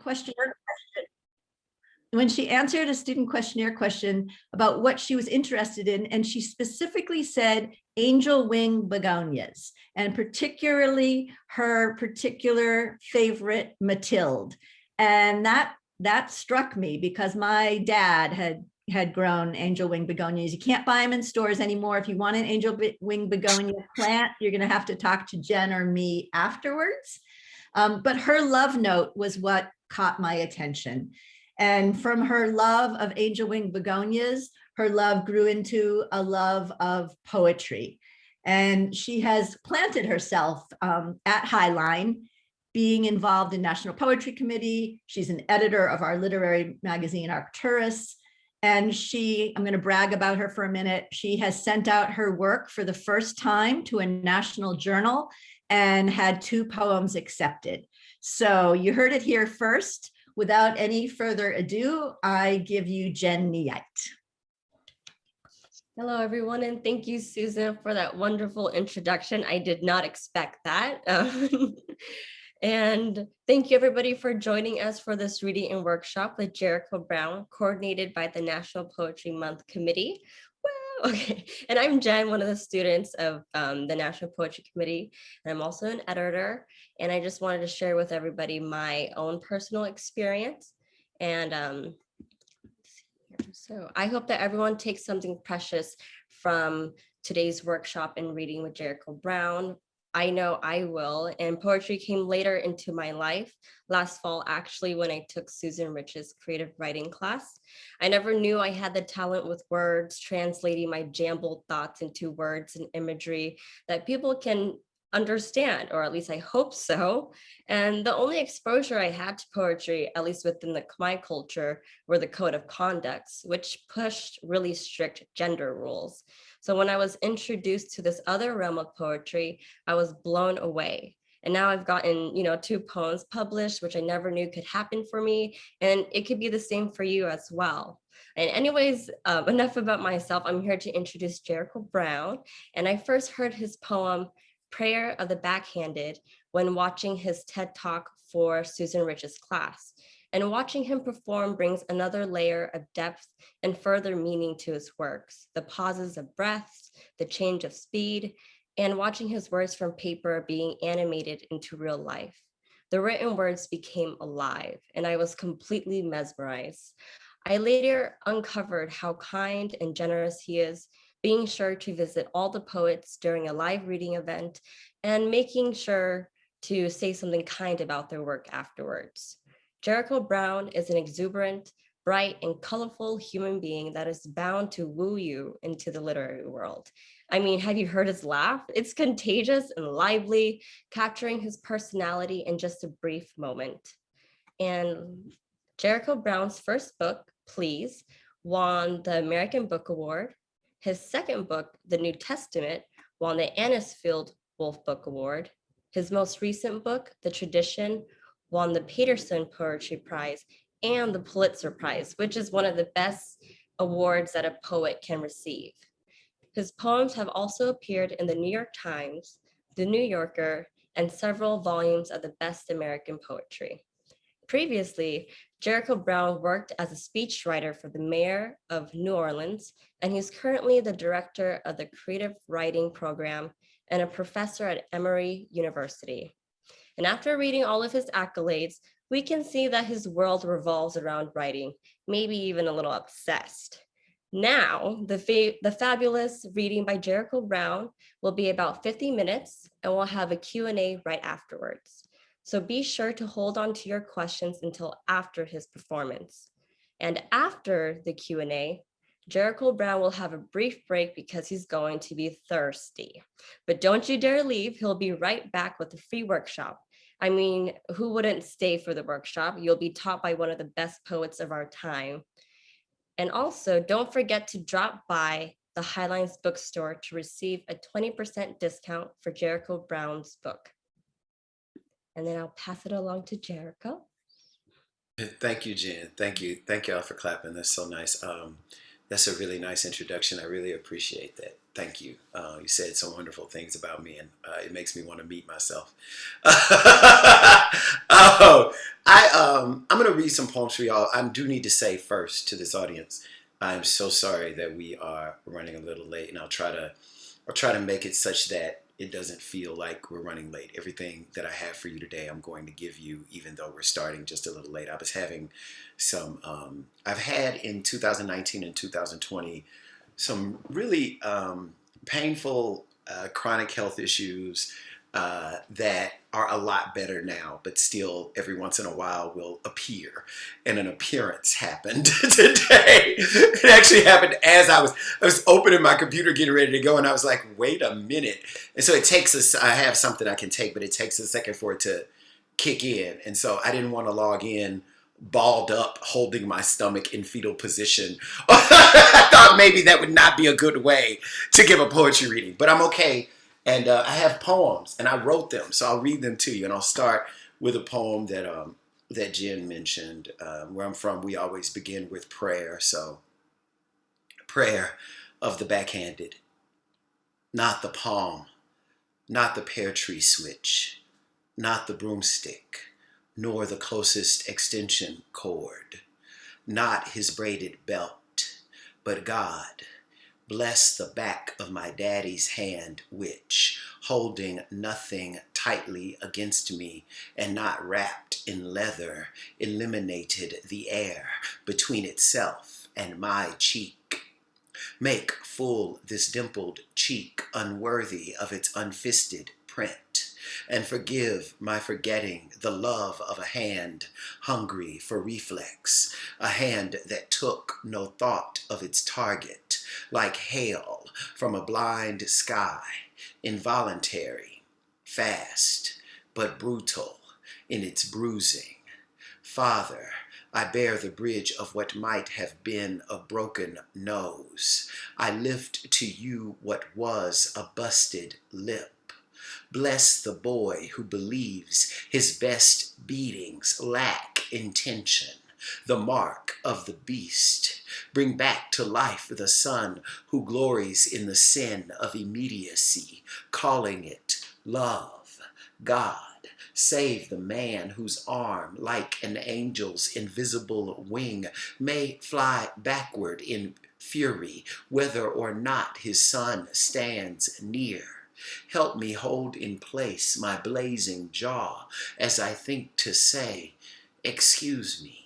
questionnaire question. When she answered a student questionnaire question about what she was interested in, and she specifically said angel wing begonias, and particularly her particular favorite Matilde. And that that struck me because my dad had had grown angel wing begonias. You can't buy them in stores anymore. If you want an angel wing begonia plant, you're going to have to talk to Jen or me afterwards. Um, but her love note was what caught my attention. And from her love of angel wing begonias, her love grew into a love of poetry. And she has planted herself um, at Highline, being involved in National Poetry Committee. She's an editor of our literary magazine, Arcturus. And she, I'm going to brag about her for a minute. She has sent out her work for the first time to a national journal and had two poems accepted. So you heard it here first. Without any further ado, I give you Jen Neite. Hello, everyone, and thank you, Susan, for that wonderful introduction. I did not expect that. And thank you, everybody, for joining us for this reading and workshop with Jericho Brown, coordinated by the National Poetry Month Committee. Okay, and I'm Jen, one of the students of um, the National Poetry Committee, and I'm also an editor. And I just wanted to share with everybody my own personal experience and um, so I hope that everyone takes something precious from today's workshop and reading with Jericho Brown. I know I will, and poetry came later into my life last fall, actually, when I took Susan Rich's creative writing class. I never knew I had the talent with words, translating my jumbled thoughts into words and imagery that people can understand, or at least I hope so. And the only exposure I had to poetry, at least within the Khmer culture, were the code of conducts, which pushed really strict gender rules. So when I was introduced to this other realm of poetry, I was blown away. And now I've gotten, you know, two poems published, which I never knew could happen for me. And it could be the same for you as well. And anyways, um, enough about myself. I'm here to introduce Jericho Brown. And I first heard his poem, prayer of the backhanded when watching his TED talk for Susan Rich's class. And watching him perform brings another layer of depth and further meaning to his works, the pauses of breaths, the change of speed, and watching his words from paper being animated into real life. The written words became alive and I was completely mesmerized. I later uncovered how kind and generous he is being sure to visit all the poets during a live reading event, and making sure to say something kind about their work afterwards. Jericho Brown is an exuberant, bright, and colorful human being that is bound to woo you into the literary world. I mean, have you heard his laugh? It's contagious and lively, capturing his personality in just a brief moment. And Jericho Brown's first book, Please, won the American Book Award, his second book, The New Testament, won the Anisfield Wolf Book Award. His most recent book, The Tradition, won the Paterson Poetry Prize and the Pulitzer Prize, which is one of the best awards that a poet can receive. His poems have also appeared in the New York Times, The New Yorker, and several volumes of the best American poetry. Previously, Jericho Brown worked as a speechwriter for the mayor of New Orleans, and he's currently the director of the creative writing program and a professor at Emory University. And after reading all of his accolades, we can see that his world revolves around writing, maybe even a little obsessed. Now, the, fa the fabulous reading by Jericho Brown will be about 50 minutes and we'll have a Q&A right afterwards. So be sure to hold on to your questions until after his performance. And after the Q&A, Jericho Brown will have a brief break because he's going to be thirsty. But don't you dare leave, he'll be right back with a free workshop. I mean, who wouldn't stay for the workshop? You'll be taught by one of the best poets of our time. And also don't forget to drop by the Highlines bookstore to receive a 20% discount for Jericho Brown's book and then I'll pass it along to Jericho. Thank you, Jen. Thank you. Thank y'all for clapping. That's so nice. Um, That's a really nice introduction. I really appreciate that. Thank you. Uh, you said some wonderful things about me, and uh, it makes me want to meet myself. oh, I um, I'm gonna read some poems for y'all. I do need to say first to this audience, I'm so sorry that we are running a little late, and I'll try to I'll try to make it such that it doesn't feel like we're running late. Everything that I have for you today, I'm going to give you, even though we're starting just a little late. I was having some, um, I've had in 2019 and 2020 some really um, painful uh, chronic health issues uh, that are a lot better now, but still every once in a while will appear. And an appearance happened today. it actually happened as I was I was opening my computer, getting ready to go, and I was like, wait a minute. And so it takes us, I have something I can take, but it takes a second for it to kick in. And so I didn't want to log in balled up, holding my stomach in fetal position. I thought maybe that would not be a good way to give a poetry reading, but I'm okay and uh, I have poems, and I wrote them, so I'll read them to you. And I'll start with a poem that um, that Jen mentioned. Uh, where I'm from, we always begin with prayer. So, prayer of the backhanded, not the palm, not the pear tree switch, not the broomstick, nor the closest extension cord, not his braided belt, but God Bless the back of my daddy's hand, which, holding nothing tightly against me and not wrapped in leather, eliminated the air between itself and my cheek. Make full this dimpled cheek unworthy of its unfisted print and forgive my forgetting the love of a hand hungry for reflex, a hand that took no thought of its target, like hail from a blind sky, involuntary, fast, but brutal in its bruising. Father, I bear the bridge of what might have been a broken nose. I lift to you what was a busted lip. Bless the boy who believes his best beatings lack intention, the mark of the beast. Bring back to life the son who glories in the sin of immediacy, calling it love, God. Save the man whose arm, like an angel's invisible wing, may fly backward in fury, whether or not his son stands near. Help me hold in place my blazing jaw as I think to say, excuse me.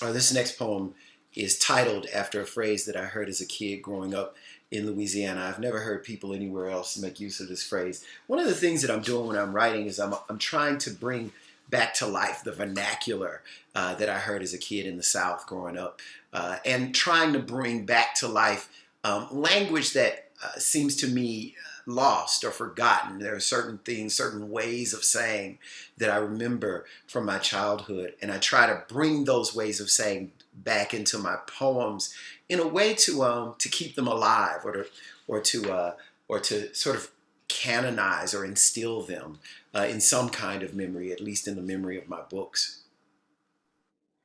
Uh, this next poem is titled after a phrase that I heard as a kid growing up in Louisiana. I've never heard people anywhere else make use of this phrase. One of the things that I'm doing when I'm writing is I'm, I'm trying to bring back to life the vernacular uh, that I heard as a kid in the South growing up, uh, and trying to bring back to life um, language that uh, seems to me lost or forgotten. There are certain things, certain ways of saying that I remember from my childhood, and I try to bring those ways of saying back into my poems in a way to um, to keep them alive or to or to uh, or to sort of canonize or instill them uh, in some kind of memory, at least in the memory of my books.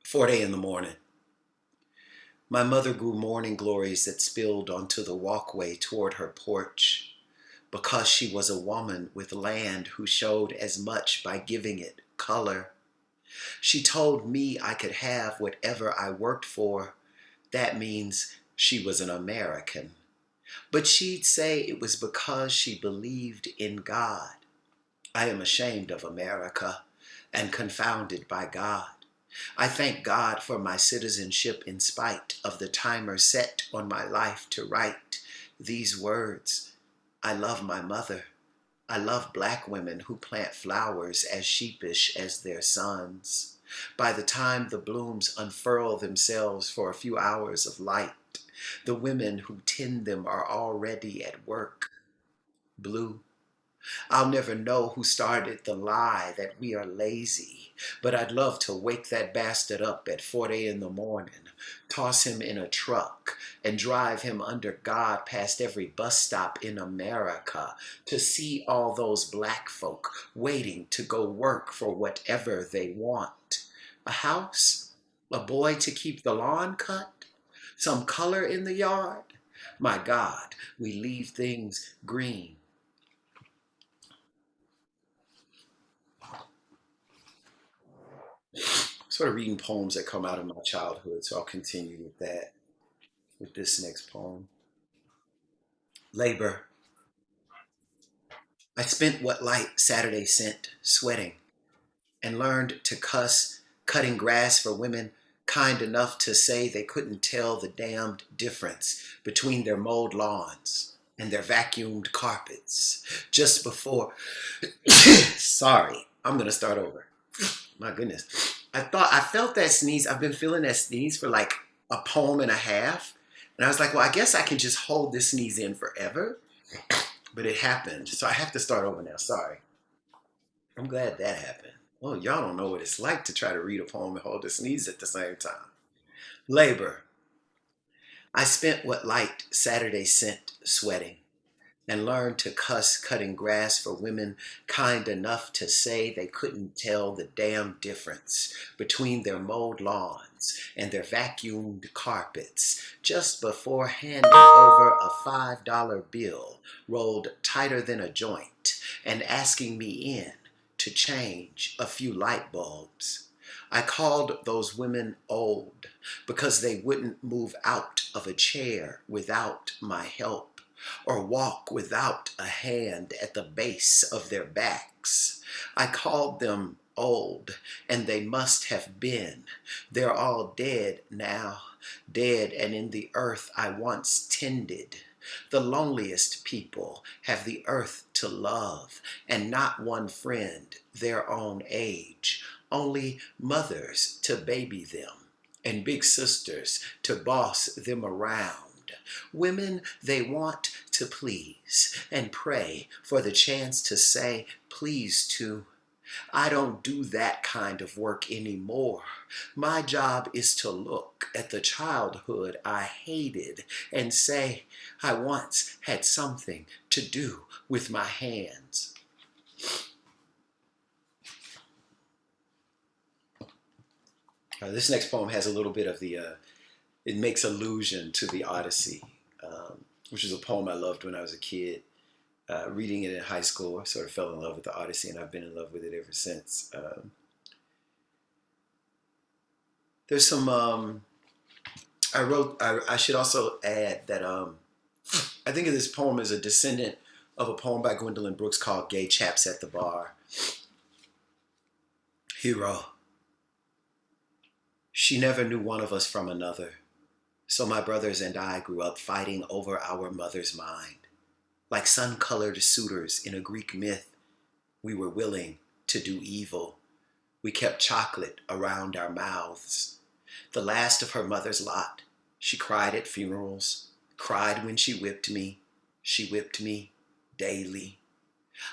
Foreday in the morning. My mother grew morning glories that spilled onto the walkway toward her porch because she was a woman with land who showed as much by giving it color. She told me I could have whatever I worked for. That means she was an American. But she'd say it was because she believed in God. I am ashamed of America and confounded by God. I thank God for my citizenship in spite of the timer set on my life to write these words. I love my mother. I love black women who plant flowers as sheepish as their sons. By the time the blooms unfurl themselves for a few hours of light, the women who tend them are already at work. Blue I'll never know who started the lie that we are lazy, but I'd love to wake that bastard up at foreday in the morning, toss him in a truck, and drive him under God past every bus stop in America to see all those black folk waiting to go work for whatever they want. A house? A boy to keep the lawn cut? Some color in the yard? My God, we leave things green. Sort of reading poems that come out of my childhood, so I'll continue with that, with this next poem. Labor. I spent what light Saturday sent sweating and learned to cuss, cutting grass for women kind enough to say they couldn't tell the damned difference between their mowed lawns and their vacuumed carpets just before. Sorry, I'm gonna start over. My goodness. I thought I felt that sneeze. I've been feeling that sneeze for like a poem and a half. And I was like, well, I guess I can just hold this sneeze in forever. But it happened. So I have to start over now. Sorry. I'm glad that happened. Well, y'all don't know what it's like to try to read a poem and hold a sneeze at the same time. Labor. I spent what light Saturday sent sweating and learned to cuss cutting grass for women kind enough to say they couldn't tell the damn difference between their mowed lawns and their vacuumed carpets just before handing over a $5 bill rolled tighter than a joint and asking me in to change a few light bulbs. I called those women old because they wouldn't move out of a chair without my help or walk without a hand at the base of their backs. I called them old, and they must have been. They're all dead now, dead and in the earth I once tended. The loneliest people have the earth to love, and not one friend their own age, only mothers to baby them, and big sisters to boss them around. Women they want to please and pray for the chance to say please to. I don't do that kind of work anymore. My job is to look at the childhood I hated and say I once had something to do with my hands. This next poem has a little bit of the, uh, it makes allusion to the Odyssey, um, which is a poem I loved when I was a kid. Uh, reading it in high school, I sort of fell in love with the Odyssey, and I've been in love with it ever since. Um, there's some. Um, I wrote. I, I, should also add that um, I think of this poem as a descendant of a poem by Gwendolyn Brooks called "Gay Chaps at the Bar." Hero. She never knew one of us from another, so my brothers and I grew up fighting over our mother's mind. Like sun colored suitors in a Greek myth, we were willing to do evil. We kept chocolate around our mouths. The last of her mother's lot, she cried at funerals, cried when she whipped me. She whipped me daily.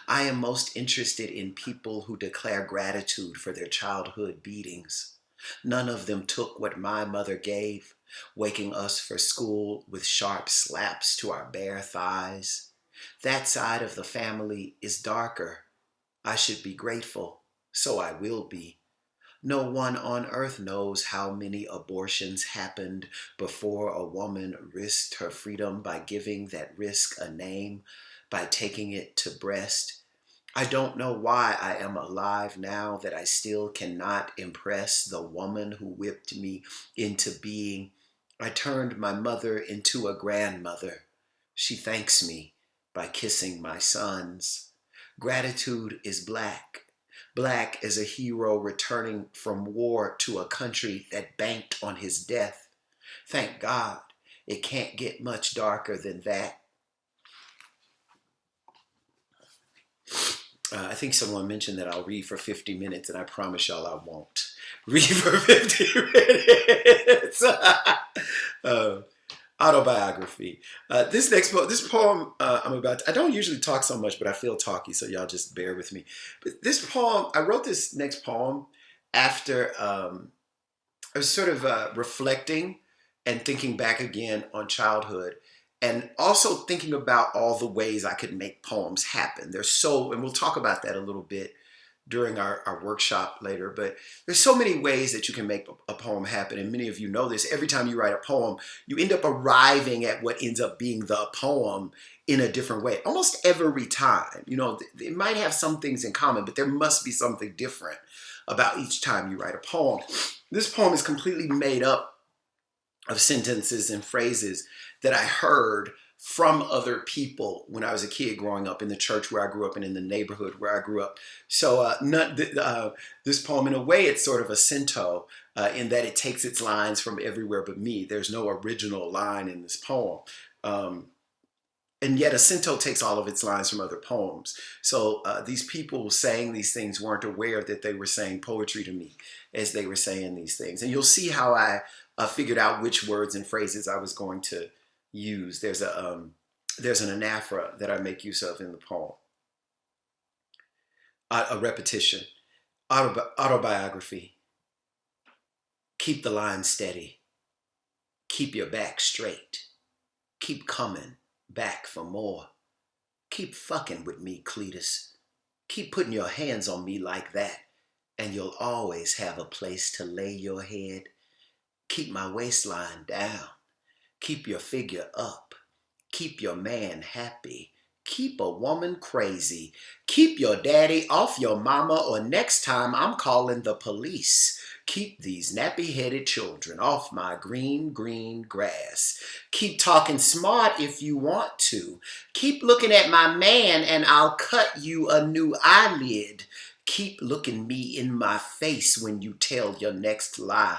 I am most interested in people who declare gratitude for their childhood beatings. None of them took what my mother gave, waking us for school with sharp slaps to our bare thighs. That side of the family is darker. I should be grateful, so I will be. No one on earth knows how many abortions happened before a woman risked her freedom by giving that risk a name, by taking it to breast. I don't know why I am alive now that I still cannot impress the woman who whipped me into being. I turned my mother into a grandmother. She thanks me by kissing my sons. Gratitude is black. Black as a hero returning from war to a country that banked on his death. Thank God it can't get much darker than that. Uh, I think someone mentioned that I'll read for 50 minutes, and I promise y'all I won't read for 50 minutes. uh, autobiography. Uh, this next poem, this poem uh, I'm about, to, I don't usually talk so much, but I feel talky, so y'all just bear with me. But this poem, I wrote this next poem after um, I was sort of uh, reflecting and thinking back again on childhood and also thinking about all the ways I could make poems happen. There's so, and we'll talk about that a little bit. during our, our workshop later. But there's so many ways that you can make a poem happen. And many of you know this. Every time you write a poem, you end up arriving at what ends up being the poem in a different way. Almost every time. You know, it might have some things in common, but there must be something different about each time you write a poem. This poem is completely made up of sentences and phrases that I heard from other people when I was a kid growing up in the church where I grew up and in the neighborhood where I grew up. So uh, not, uh, this poem, in a way, it's sort of a cento uh, in that it takes its lines from everywhere but me. There's no original line in this poem. Um, and yet a cento takes all of its lines from other poems. So uh, these people saying these things weren't aware that they were saying poetry to me as they were saying these things. And you'll see how I uh, figured out which words and phrases I was going to use. There's a um, there's an anaphora that I make use of in the poem. A, repetition, Autobi autobiography. Keep the line steady. Keep your back straight. Keep coming back for more. Keep fucking with me, Cletus. Keep putting your hands on me like that, and you'll always have a place to lay your head. Keep my waistline down. Keep your figure up. Keep your man happy. Keep a woman crazy. Keep your daddy off your mama, or next time I'm calling the police. Keep these nappy-headed children off my green, green grass. Keep talking smart if you want to. Keep looking at my man and I'll cut you a new eyelid. Keep looking me in my face when you tell your next lie.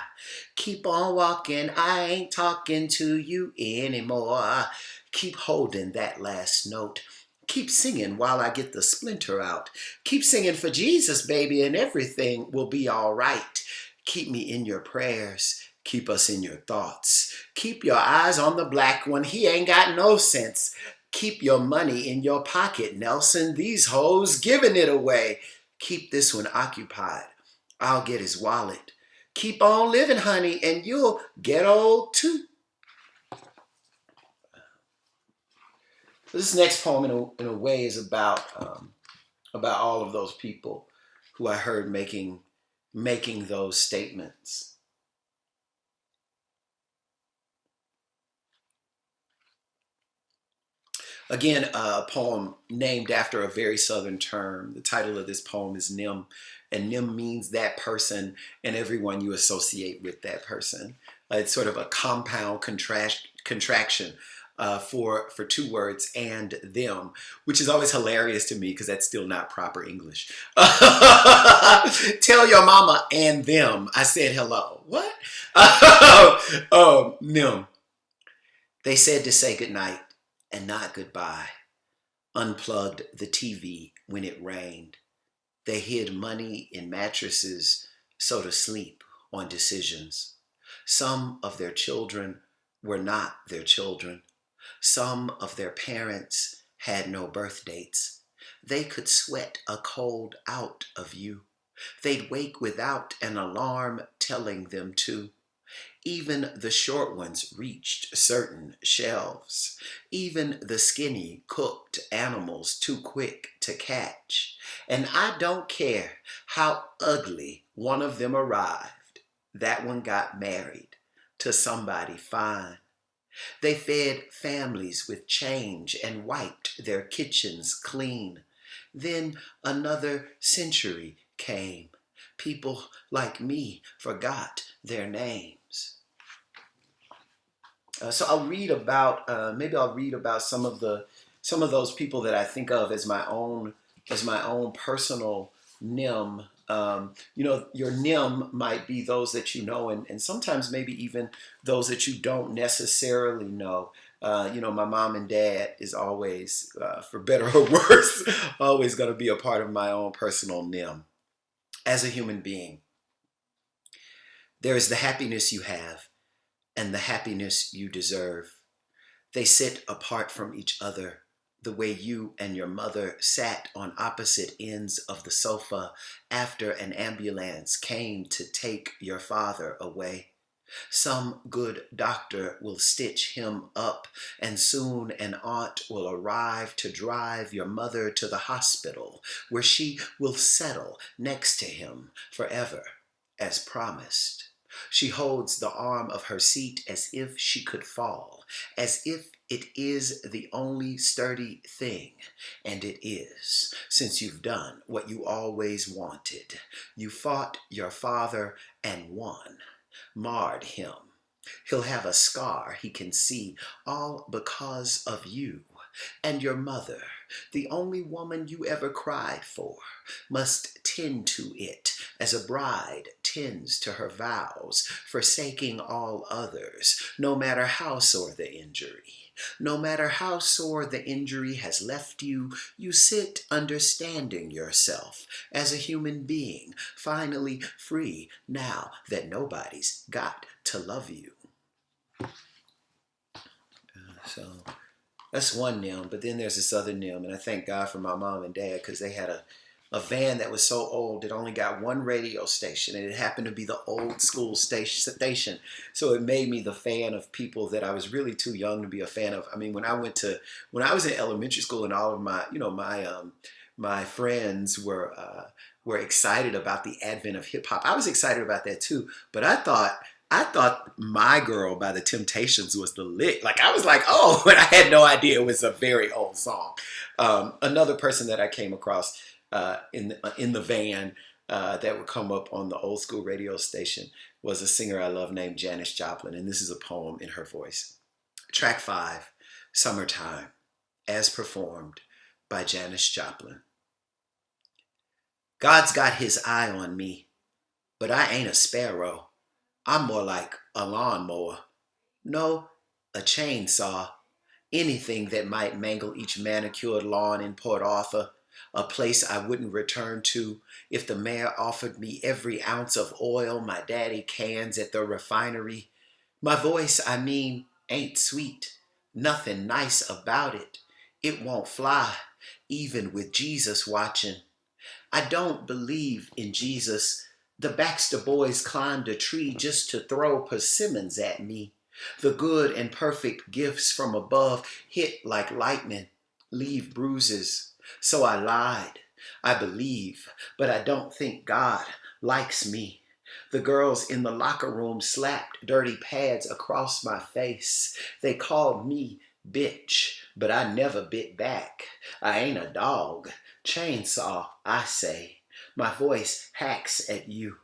Keep on walking, I ain't talking to you anymore. Keep holding that last note. Keep singing while I get the splinter out. Keep singing for Jesus, baby, and everything will be all right. Keep me in your prayers. Keep us in your thoughts. Keep your eyes on the black one. He ain't got no sense. Keep your money in your pocket, Nelson. These hoes giving it away. Keep this one occupied. I'll get his wallet. Keep on living, honey, and you'll get old too. This next poem, in a, in a way, is about um, about all of those people who I heard making making those statements. Again, a poem named after a very Southern term. The title of this poem is Nim, and them means that person and everyone you associate with that person. Uh, it's sort of a compound contract, contraction uh, for, for two words, and them, which is always hilarious to me because that's still not proper English. Tell your mama and them I said hello. What? um, them. They said to say goodnight and not goodbye. Unplugged the TV when it rained. They hid money in mattresses so to sleep on decisions. Some of their children were not their children. Some of their parents had no birth dates. They could sweat a cold out of you. They'd wake without an alarm telling them to. Even the short ones reached certain shelves. Even the skinny cooked animals too quick to catch. And I don't care how ugly one of them arrived. That one got married to somebody fine. They fed families with change and wiped their kitchens clean. Then another century came. People like me forgot their names. Uh, so I'll read about, uh, maybe I'll read about some of the, some of those people that I think of as my own, as my own personal NIM um, you know, your NIM might be those that you know, and, and sometimes maybe even those that you don't necessarily know. Uh, you know, my mom and dad is always, uh, for better or worse, always going to be a part of my own personal NIM as a human being. There is the happiness you have and the happiness you deserve. They sit apart from each other the way you and your mother sat on opposite ends of the sofa after an ambulance came to take your father away. Some good doctor will stitch him up, and soon an aunt will arrive to drive your mother to the hospital, where she will settle next to him forever, as promised. She holds the arm of her seat as if she could fall, as if it is the only sturdy thing. And it is, since you've done what you always wanted. You fought your father and won, marred him. He'll have a scar he can see, all because of you. And your mother, the only woman you ever cried for, must tend to it as a bride tends to her vows, forsaking all others, no matter how sore the injury. No matter how sore the injury has left you, you sit understanding yourself as a human being, finally free now that nobody's got to love you. Uh, so that's one Nim, but then there's this other Nim, and I thank God for my mom and dad because they had a a van that was so old it only got one radio station and it happened to be the old school station. So it made me the fan of people that i was really too young to be a fan of. I mean when i went to when i was in elementary school and all of my you know my um my friends were uh were excited about the advent of hip-hop i was excited about that too but i thought I thought My Girl by the Temptations was the lick. Like, I was like, oh, but I had no idea it was a very old song. Um, another person that I came across uh, in the, uh, in the van uh, that would come up on the old school radio station was a singer I love named Janis Joplin, and this is a poem in her voice. Track five, Summertime, as performed by Janis Joplin. God's got his eye on me, but I ain't a sparrow. I'm more like a lawnmower. No, a chainsaw. Anything that might mangle each manicured lawn in Port Arthur a place I wouldn't return to if the mayor offered me every ounce of oil my daddy cans at the refinery. My voice, I mean, ain't sweet. Nothing nice about it. It won't fly, even with Jesus watching. I don't believe in Jesus. The Baxter boys climbed a tree just to throw persimmons at me. The good and perfect gifts from above hit like lightning, leave bruises. So I lied. I believe, but I don't think God likes me. The girls in the locker room slapped dirty pads across my face. They called me bitch, but I never bit back. I ain't a dog. Chainsaw, I say. My voice hacks at you.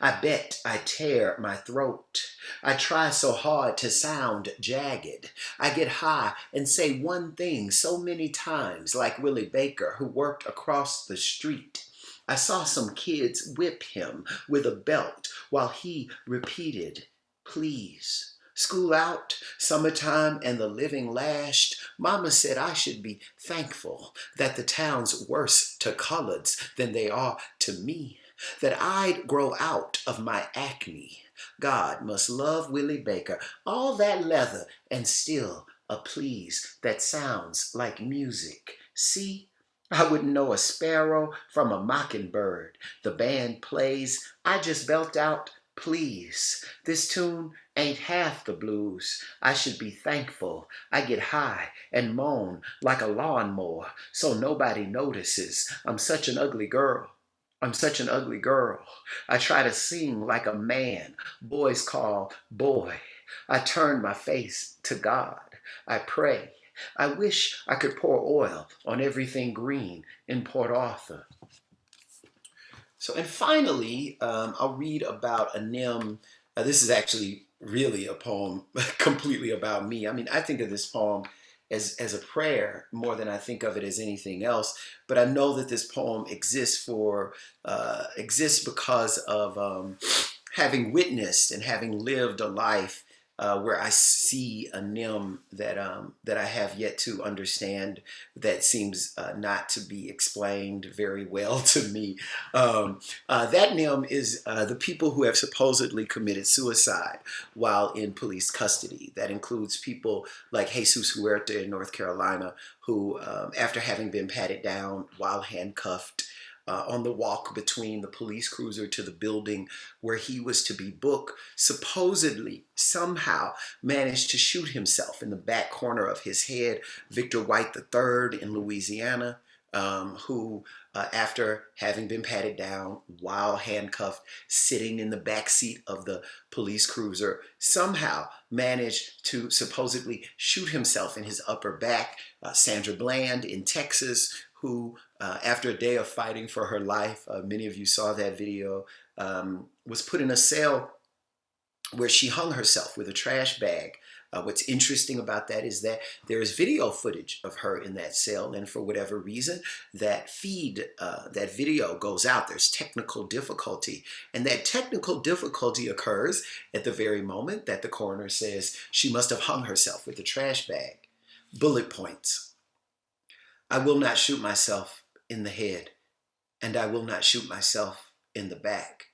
I bet I tear my throat. I try so hard to sound jagged. I get high and say one thing so many times, like Willie Baker, who worked across the street. I saw some kids whip him with a belt while he repeated, please. School out, summertime, and the living lashed. Mama said I should be thankful that the town's worse to coloreds than they are to me that I'd grow out of my acne. God must love Willie Baker, all that leather, and still a please that sounds like music. See, I wouldn't know a sparrow from a mockingbird. The band plays, I just belt out, please. This tune ain't half the blues. I should be thankful. I get high and moan like a lawnmower so nobody notices. I'm such an ugly girl. I'm such an ugly girl. I try to sing like a man. Boys call boy. I turn my face to God. I pray. I wish I could pour oil on everything green in Port Arthur. So, and finally, um, I'll read about a Nim. Uh, this is actually really a poem completely about me. I mean, I think of this poem as, as a prayer more than I think of it as anything else. But I know that this poem exists for uh, exists because of um, having witnessed and having lived a life uh, where I see a nim that um, that I have yet to understand that seems uh, not to be explained very well to me. Um, uh, that nim is uh, the people who have supposedly committed suicide while in police custody. That includes people like Jesus Huerta in North Carolina, who, um, after having been patted down while handcuffed, uh, on the walk between the police cruiser to the building where he was to be booked, supposedly somehow managed to shoot himself in the back corner of his head. Victor White III in Louisiana, um, who, uh, after having been patted down while handcuffed, sitting in the back seat of the police cruiser, somehow managed to supposedly shoot himself in his upper back. Uh, Sandra Bland in Texas, who, uh, after a day of fighting for her life, uh, many of you saw that video, um, was put in a cell where she hung herself with a trash bag. Uh, what's interesting about that is that there is video footage of her in that cell, and for whatever reason, that feed, uh, that video goes out. There's technical difficulty, and that technical difficulty occurs at the very moment that the coroner says she must have hung herself with a trash bag. Bullet points. I will not shoot myself in the head, and I will not shoot myself in the back,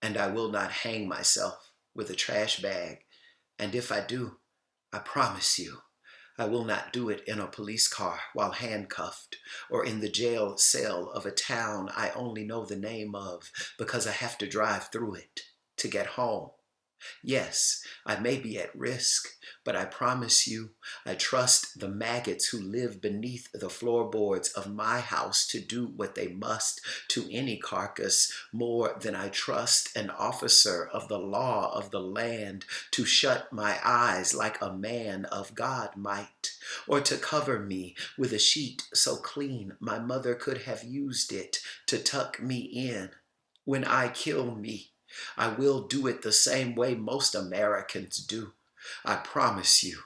and I will not hang myself with a trash bag. And if I do, I promise you, I will not do it in a police car while handcuffed or in the jail cell of a town I only know the name of because I have to drive through it to get home. Yes, I may be at risk, but I promise you, I trust the maggots who live beneath the floorboards of my house to do what they must to any carcass more than I trust an officer of the law of the land to shut my eyes like a man of God might, or to cover me with a sheet so clean my mother could have used it to tuck me in. When I kill me, I will do it the same way most Americans do. I promise you,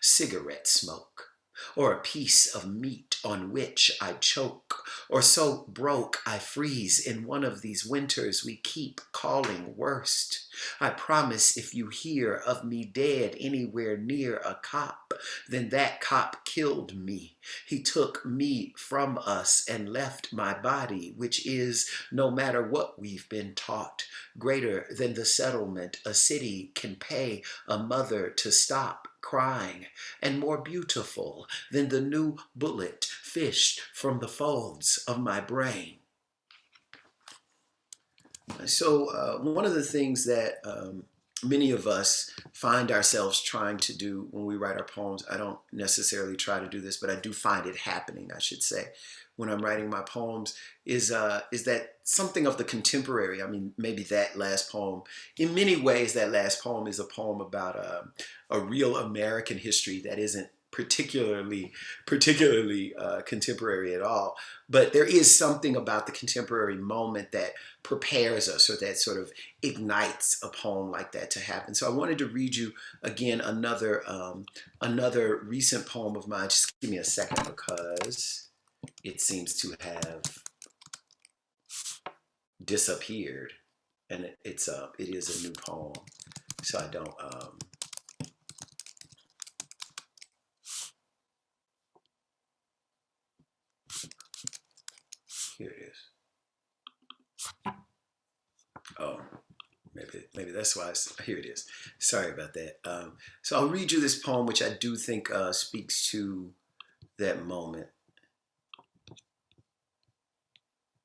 cigarette smoke, or a piece of meat on which I choke, or so broke I freeze in one of these winters we keep calling worst. I promise if you hear of me dead anywhere near a cop, then that cop killed me. He took me from us and left my body, which is, no matter what we've been taught, greater than the settlement a city can pay a mother to stop crying, and more beautiful than the new bullet fished from the folds of my brain. So uh, one of the things that um, many of us find ourselves trying to do when we write our poems, I don't necessarily try to do this, but I do find it happening, I should say, when I'm writing my poems, is, uh, is that something of the contemporary. I mean, maybe that last poem, in many ways, that last poem is a poem about a, um, a real American history that isn't particularly particularly uh, contemporary at all. But there is something about the contemporary moment that prepares us or that sort of ignites a poem like that to happen. So i wanted to read you again another um, another recent poem of mine. Just give me a second because it seems to have disappeared. And it, it's a it is a new poem. So i don't um, Here it is. Oh, maybe maybe that's why. Here it is. Sorry about that. Um, so I'll read you this poem, which I do think uh, speaks to that moment.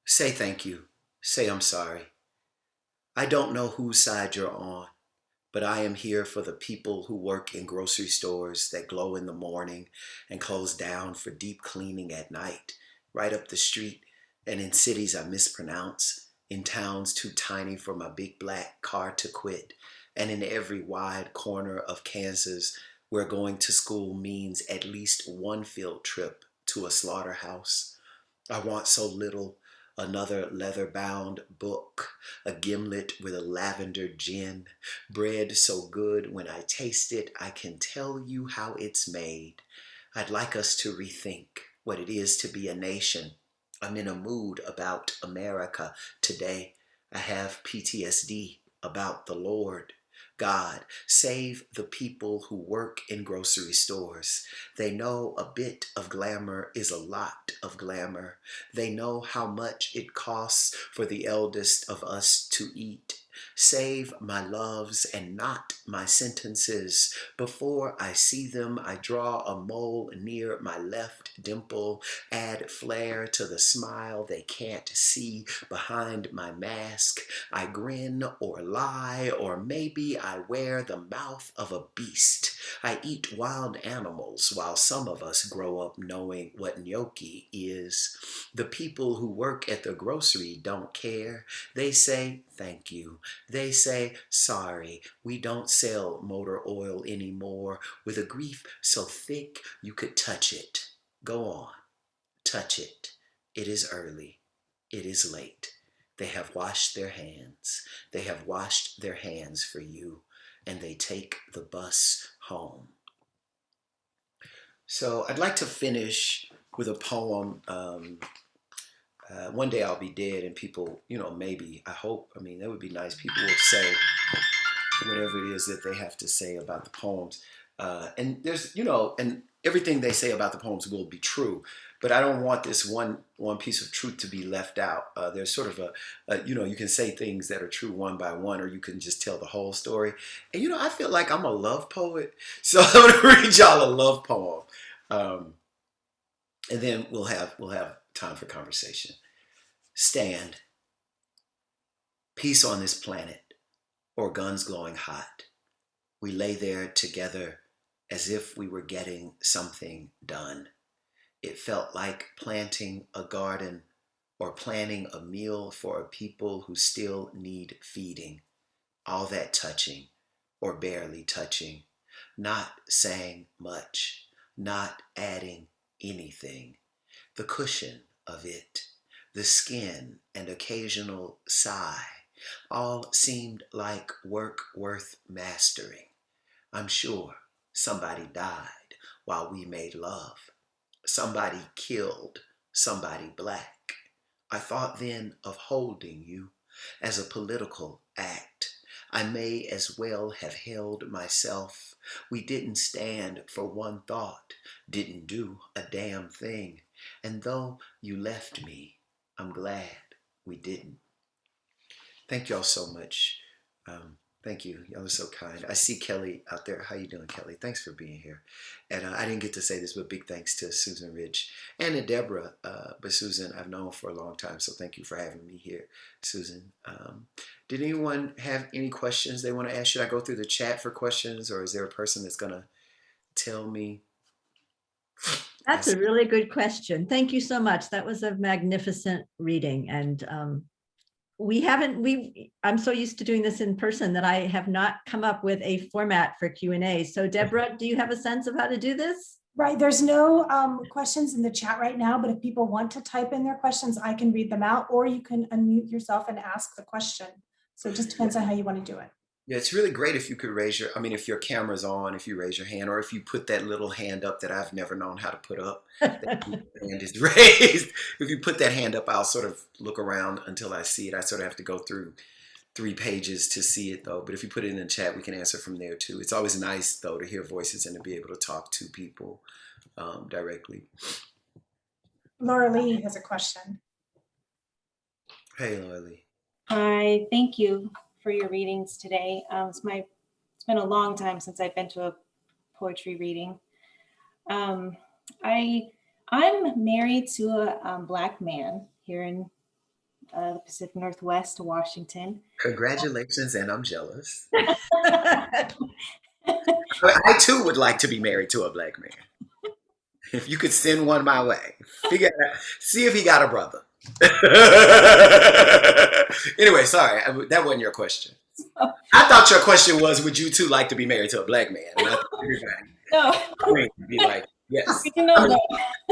Say thank you. Say I'm sorry. I don't know whose side you're on, but I am here for the people who work in grocery stores that glow in the morning and close down for deep cleaning at night, right up the street and in cities I mispronounce, in towns too tiny for my big black car to quit, and in every wide corner of Kansas where going to school means at least one field trip to a slaughterhouse. I want so little, another leather-bound book, a gimlet with a lavender gin, bread so good when I taste it I can tell you how it's made. I'd like us to rethink what it is to be a nation I'm in a mood about America today. I have PTSD about the Lord. God, save the people who work in grocery stores. They know a bit of glamour is a lot of glamour. They know how much it costs for the eldest of us to eat. Save my loves and not my sentences. Before I see them, I draw a mole near my left dimple, add flair to the smile they can't see behind my mask. I grin or lie, or maybe I wear the mouth of a beast. I eat wild animals while some of us grow up knowing what gnocchi is. The people who work at the grocery don't care. They say, thank you. They say, sorry, we don't sell motor oil anymore with a grief so thick you could touch it. Go on, touch it. It is early. It is late. They have washed their hands. They have washed their hands for you, and they take the bus home. So I'd like to finish with a poem. Um, uh, one day I'll be dead, and people, you know, maybe, I hope, I mean, that would be nice. People will say whatever it is that they have to say about the poems. Uh, and there's, you know, and everything they say about the poems will be true. But I don't want this one one piece of truth to be left out. Uh, there's sort of a, a, you know, you can say things that are true one by one, or you can just tell the whole story. And you know, I feel like I'm a love poet, so I'm gonna read y'all a love poem, um, and then we'll have we'll have time for conversation. Stand. Peace on this planet, or guns glowing hot. We lay there together as if we were getting something done. It felt like planting a garden or planning a meal for a people who still need feeding. All that touching or barely touching, not saying much, not adding anything. The cushion of it, the skin and occasional sigh, all seemed like work worth mastering. I'm sure somebody died while we made love. Somebody killed somebody black. I thought then of holding you as a political act. I may as well have held myself. We didn't stand for one thought, didn't do a damn thing. And though you left me, I'm glad we didn't. Thank y'all so much. Um, thank you. Y'all are so kind. I see Kelly out there. How you doing, Kelly? Thanks for being here. And uh, I didn't get to say this, but big thanks to Susan Rich and to Deborah. Uh, but Susan, I've known for a long time, so thank you for having me here, Susan. Um, did anyone have any questions they want to ask? Should I go through the chat for questions, or is there a person that's going to tell me? That's a really good question. Thank you so much. That was a magnificent reading and um, we haven't, we, I'm so used to doing this in person that I have not come up with a format for Q and A. So Deborah, do you have a sense of how to do this? Right, there's no um, questions in the chat right now, but if people want to type in their questions, I can read them out, or you can unmute yourself and ask the question. So it just depends on how you want to do it. Yeah, it's really great if you could raise your, I mean, if your camera's on, if you raise your hand, or if you put that little hand up that I've never known how to put up, that hand is raised. If you put that hand up, I'll sort of look around until I see it. I sort of have to go through three pages to see it though. But if you put it in the chat, we can answer from there too. It's always nice though to hear voices and to be able to talk to people um, directly. Laura Lee has a question. Hey, Lily. Hi, thank you for your readings today. Um, it's my, it's been a long time since I've been to a poetry reading. Um, I, I'm married to a um, black man here in uh, the Pacific Northwest, Washington. Congratulations, and I'm jealous. I too would like to be married to a black man. If you could send one my way, figure out, see if he got a brother. anyway, sorry, I- that wasn't your question. I thought your question was, would you too like to be married to a black man? And I thought everybody No, be like, yes. you know, no.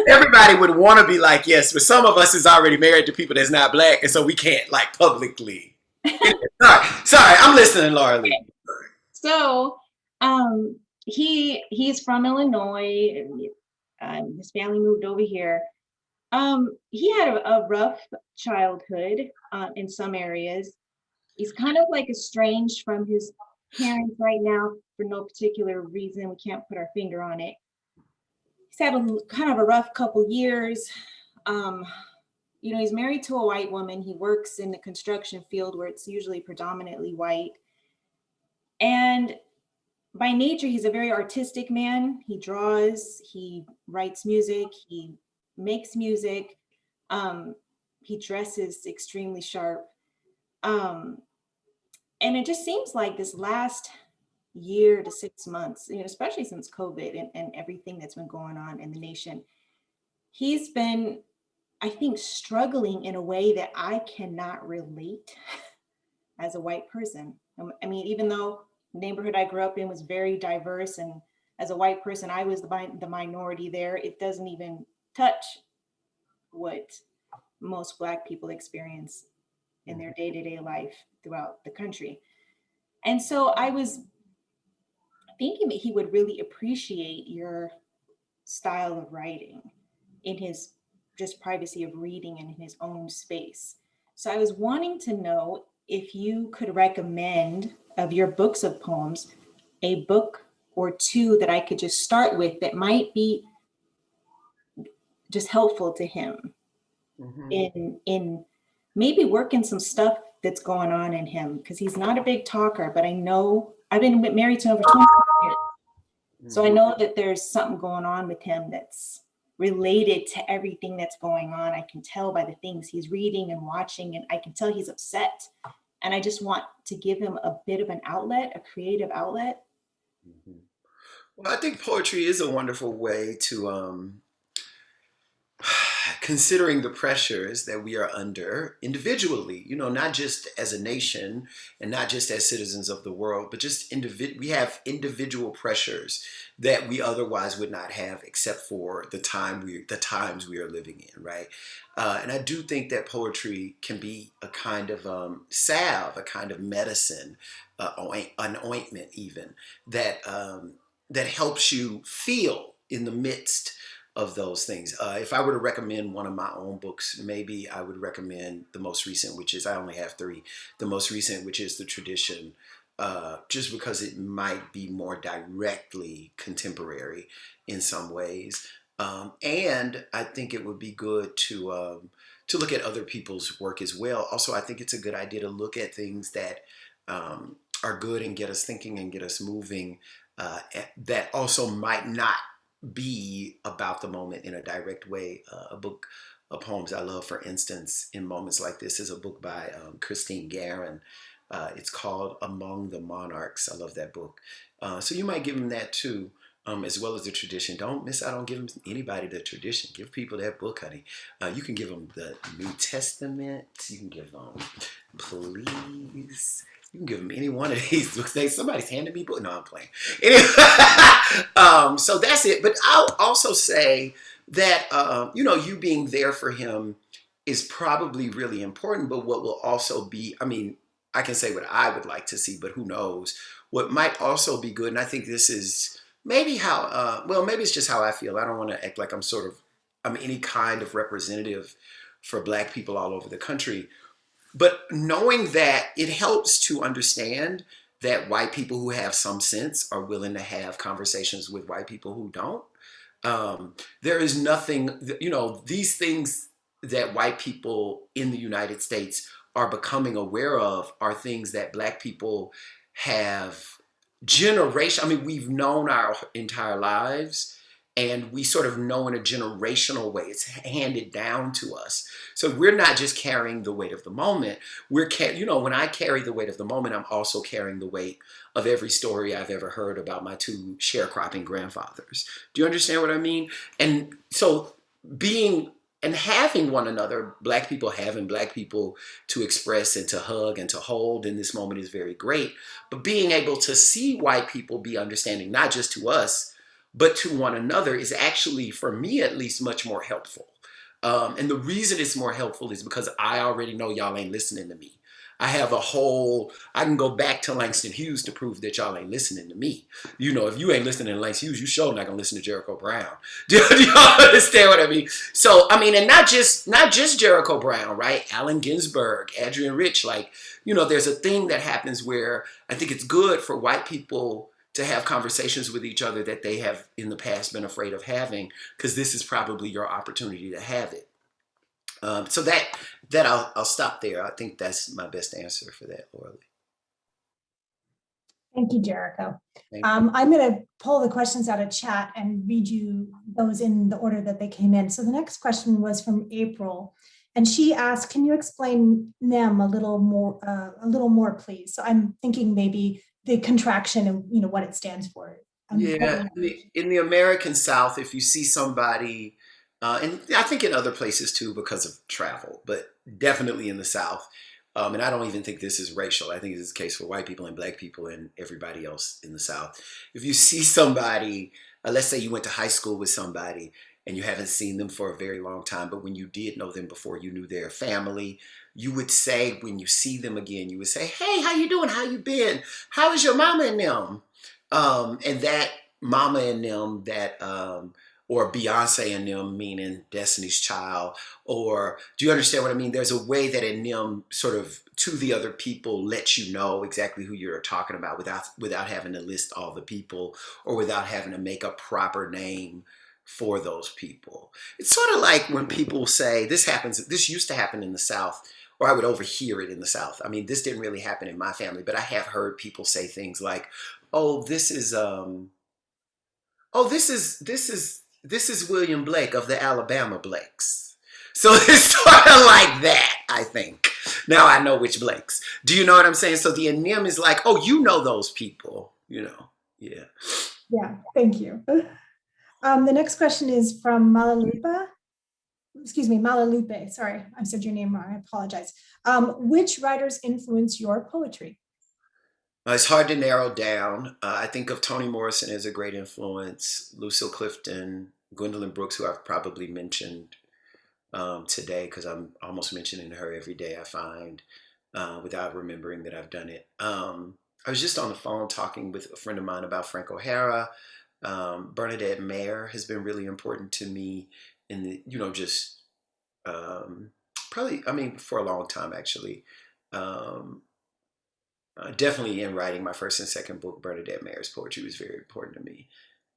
Everybody would want to be like, yes, but some of us is already married to people that's not black, and so we can't like publicly. Sorry, sorry, I'm listening, Laura Lee. So, um, he he's from Illinois. and, Um, his family moved over here. Um, he had a, a rough childhood uh, in some areas. He's kind of like estranged from his parents right now for no particular reason. We can't put our finger on it. He's had a kind of a rough couple years. Um, you know, he's married to a white woman. He works in the construction field where it's usually predominantly white. And by nature, he's a very artistic man. He draws, he writes music, he makes music. Um, he dresses extremely sharp. Um, and it just seems like this last year to six months, you know, especially since COVID and, and everything that's been going on in the nation, he's been, I think, struggling in a way that I cannot relate as a white person. Um, I mean, even though the neighborhood I grew up in was very diverse and as a white person, I was the, the minority there, it doesn't even touch what most black people experience in their mm-hmm. day-to-day life throughout the country. And so I was thinking that he would really appreciate your style of writing in his just privacy of reading and in his own space. So I was wanting to know if you could recommend of your books of poems, a book or two that I could just start with that might be just helpful to him Mhm. in in maybe working some stuff that's going on in him because he's not a big talker but i know i've been married to him for 20 years. So i know that there's something going on with him that's related to everything that's going on. I can tell by the things he's reading and watching and i can tell he's upset. And i just want to give him a bit of an outlet a creative outlet. Mhm. Well, I think poetry is a wonderful way to, um, considering the pressures that we are under individually, you know, not just as a nation and not just as citizens of the world, but just individ- we have individual pressures that we otherwise would not have except for the time we the times we are living in, right? Uh, and I do think that poetry can be a kind of um, salve, a kind of medicine, uh, an ointment even that um, that helps you feel in the midst of those things. Uh, if I were to recommend one of my own books, maybe I would recommend the most recent, which is I only have three. The most recent, which is the tradition, uh, just because it might be more directly contemporary in some ways, um, and I think it would be good to. Um, to look at other people's work as well. Also, I think it's a good idea to look at things that um, are good and get us thinking and get us moving uh, that also might not be about the moment in a direct way. Uh, a book of poems I love, for instance, in moments like this, is a book by um, Christine Garren. Uh, it's called Among the Monarchs. I love that book. Uh, so you might give them that too, um, as well as the tradition. Don't miss out on giving anybody the tradition. Give people that book, honey. Uh, you can give them the New Testament. You can give them, please. You can give them any one of these books. They somebody's handing me book. No, I'm playing. Anyway, um, so that's it. But I'll also say that um, you know you being there for him is probably really important. But what will also be, I mean, I can say what I would like to see, but who knows? What might also be good, and I think this is maybe how. Uh, well, maybe it's just how I feel. I don't want to act like I'm sort of I'm any kind of representative for Black people all over the country. But knowing that it helps to understand that white people who have some sense are willing to have conversations with white people who don't. Um, there is nothing, you know, these things that white people in the United States are becoming aware of are things that black people have generation. I mean, we've known our entire lives and we sort of know in a generational way it's handed down to us. So we're not just carrying the weight of the moment. We're you know when i carry the weight of the moment i'm also carrying the weight of every story i've ever heard about my two sharecropping grandfathers. Do you understand what i mean? And so being and having one another black people having black people to express and to hug and to hold in this moment is very great. But being able to see white people be understanding not just to us but to one another is actually, for me at least, much more helpful. Um, and the reason it's more helpful is because I already know y'all ain't listening to me. I have a whole, I can go back to Langston Hughes to prove that y'all ain't listening to me. You know, if you ain't listening to Langston Hughes, you sure not gonna listen to Jericho Brown. Do, do y'all understand what I mean? So, I mean, and not just, not just Jericho Brown, right? Allen Ginsberg, Adrienne Rich, like, you know, there's a thing that happens where I think it's good for white people to have conversations with each other that they have in the past been afraid of having, because this is probably your opportunity to have it. Um, so that that I'll I'll stop there. I think that's my best answer for that, Orly. Thank you, Jericho. Thank you. Um, I'm going to pull the questions out of chat and read you those in the order that they came in. So the next question was from April. And she asked, can you explain NEM a little more, uh, a little more, please? So I'm thinking maybe the contraction and, you know, what it stands for. Um, Yeah, in the, in the American South, if you see somebody, uh, and I think in other places too because of travel, but definitely in the South, um, and I don't even think this is racial. I think this is the case for white people and black people and everybody else in the South. If you see somebody, uh, let's say you went to high school with somebody and you haven't seen them for a very long time, but when you did know them before you knew their family, you would say when you see them again, you would say, "Hey, how you doing? How you been? How is your mama and them?" Um, and that mama and them, that um, or Beyonce and them, meaning Destiny's Child, or do you understand what I mean? There's a way that in them sort of to the other people lets you know exactly who you're talking about without without having to list all the people or without having to make a proper name for those people. It's sort of like when people say this happens. This used to happen in the South or I would overhear it in the South. I mean, this didn't really happen in my family, but I have heard people say things like, "Oh, this is um, oh, this is this is this is William Blake of the Alabama Blakes." So it's sort of like that, I think. Now I know which Blakes. Do you know what I'm saying? So the anem is like, "Oh, you know those people," you know? Yeah. Yeah, thank you. Um, the next question is from Malalupa. Excuse me, Malalupe. Sorry, I said your name wrong. I apologize. Um, which writers influence your poetry? Uh, it's hard to narrow down. Uh, I think of Toni Morrison as a great influence, Lucille Clifton, Gwendolyn Brooks, who I've probably mentioned um, today because I'm almost mentioning her every day, I find, uh, without remembering that I've done it. Um, I was just on the phone talking with a friend of mine about Frank O'Hara. Um, Bernadette Mayer has been really important to me you know, just um, probably, I mean, for a long time actually. Um, uh, definitely in writing my first and second book, Bernadette Mayer's poetry was very important to me.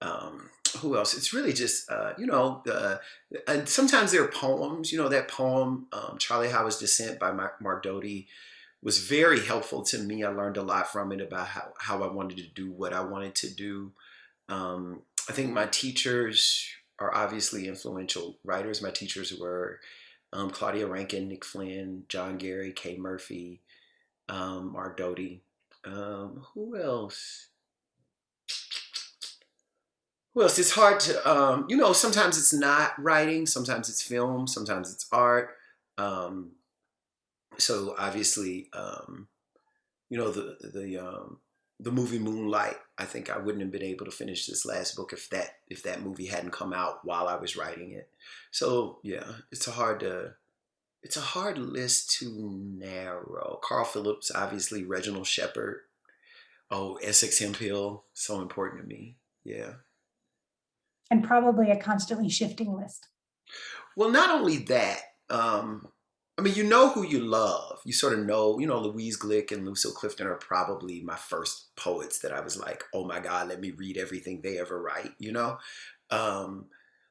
Um, who else? It's really just, uh, you know, uh, and sometimes there are poems, you know, that poem, um, Charlie Howard's Descent by Mark, Mark Doty was very helpful to me. I learned a lot from it about how, how I wanted to do what I wanted to do. Um, I think my teachers are obviously influential writers. My teachers were um, Claudia Rankine, Nick Flynn, John Gery, Kay Murphy, um, Mark Doty. Um, who else? Who else? It's hard to, um, you know, sometimes it's not writing, sometimes it's film, sometimes it's art. Um, so obviously, um, you know, the, the, the movie Moonlight, I think I wouldn't have been able to finish this last book if that, if that movie hadn't come out while I was writing it. So yeah, it's a hard to, it's a hard list to narrow. Carl Phillips, obviously, Reginald Shepard. Oh, Essex Hemphill, so important to me. Yeah. And probably a constantly shifting list. Well, not only that, um, I mean, you know who you love. You sort of know, you know, Louise Glück and Lucille Clifton are probably my first poets that I was like, oh my God, let me read everything they ever write, you know? Um,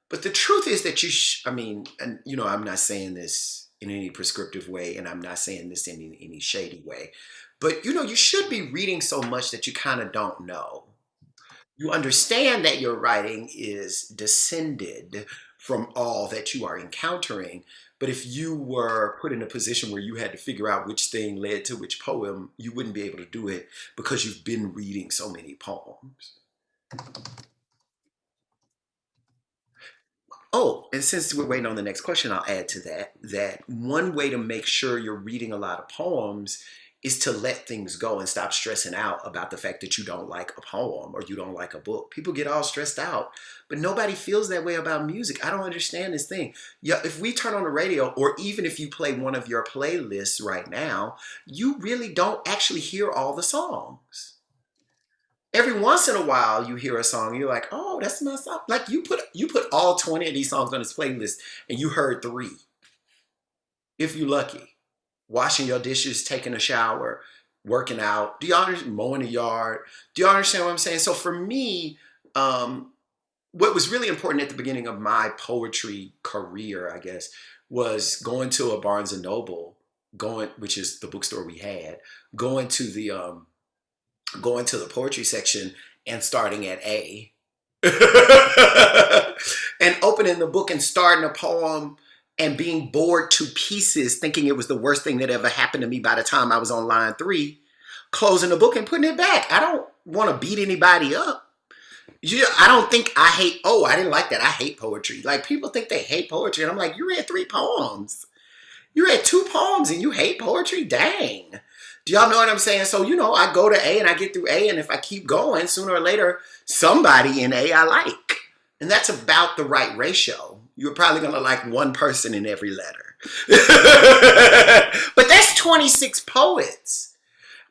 but the truth is that you, I mean, and you know, I'm not saying this in any prescriptive way, and I'm not saying this in any, any shady way, but you know, you should be reading so much that you kind of don't know. You understand that your writing is descended from all that you are encountering. But if you were put in a position where you had to figure out which thing led to which poem, you wouldn't be able to do it because you've been reading so many poems. Oh, and since we're waiting on the next question, I'll add to that, that one way to make sure you're reading a lot of poems is to let things go and stop stressing out about the fact that you don't like a poem or you don't like a book. People get all stressed out, but nobody feels that way about music. I don't understand this thing. Yeah, if we turn on the radio or even if you play one of your playlists right now, you really don't actually hear all the songs every once in a while you hear a song you're like oh that's my song like you put you put all 20 of these songs on this playlist and you heard three if you're lucky washing your dishes taking a shower working out. Do understand mowing the yard? Do y'all understand what i'm saying? So for me um what was really important at the beginning of my poetry career, I guess, was going to a Barnes and Noble, going, which is the bookstore we had, going to the um, going to the poetry section and starting at A, and opening the book and starting a poem and being bored to pieces, thinking it was the worst thing that ever happened to me by the time I was on line three, closing the book and putting it back. I don't want to beat anybody up. You, I don't think I hate, oh, I didn't like that. I hate poetry. Like people think they hate poetry. And I'm like, you read three poems. You read two poems and you hate poetry? Dang. Do y'all know what I'm saying? So, you know, I go to A and I get through A. And if I keep going, sooner or later, somebody in A I like. And that's about the right ratio. You're probably going to like one person in every letter. but that's 26 poets.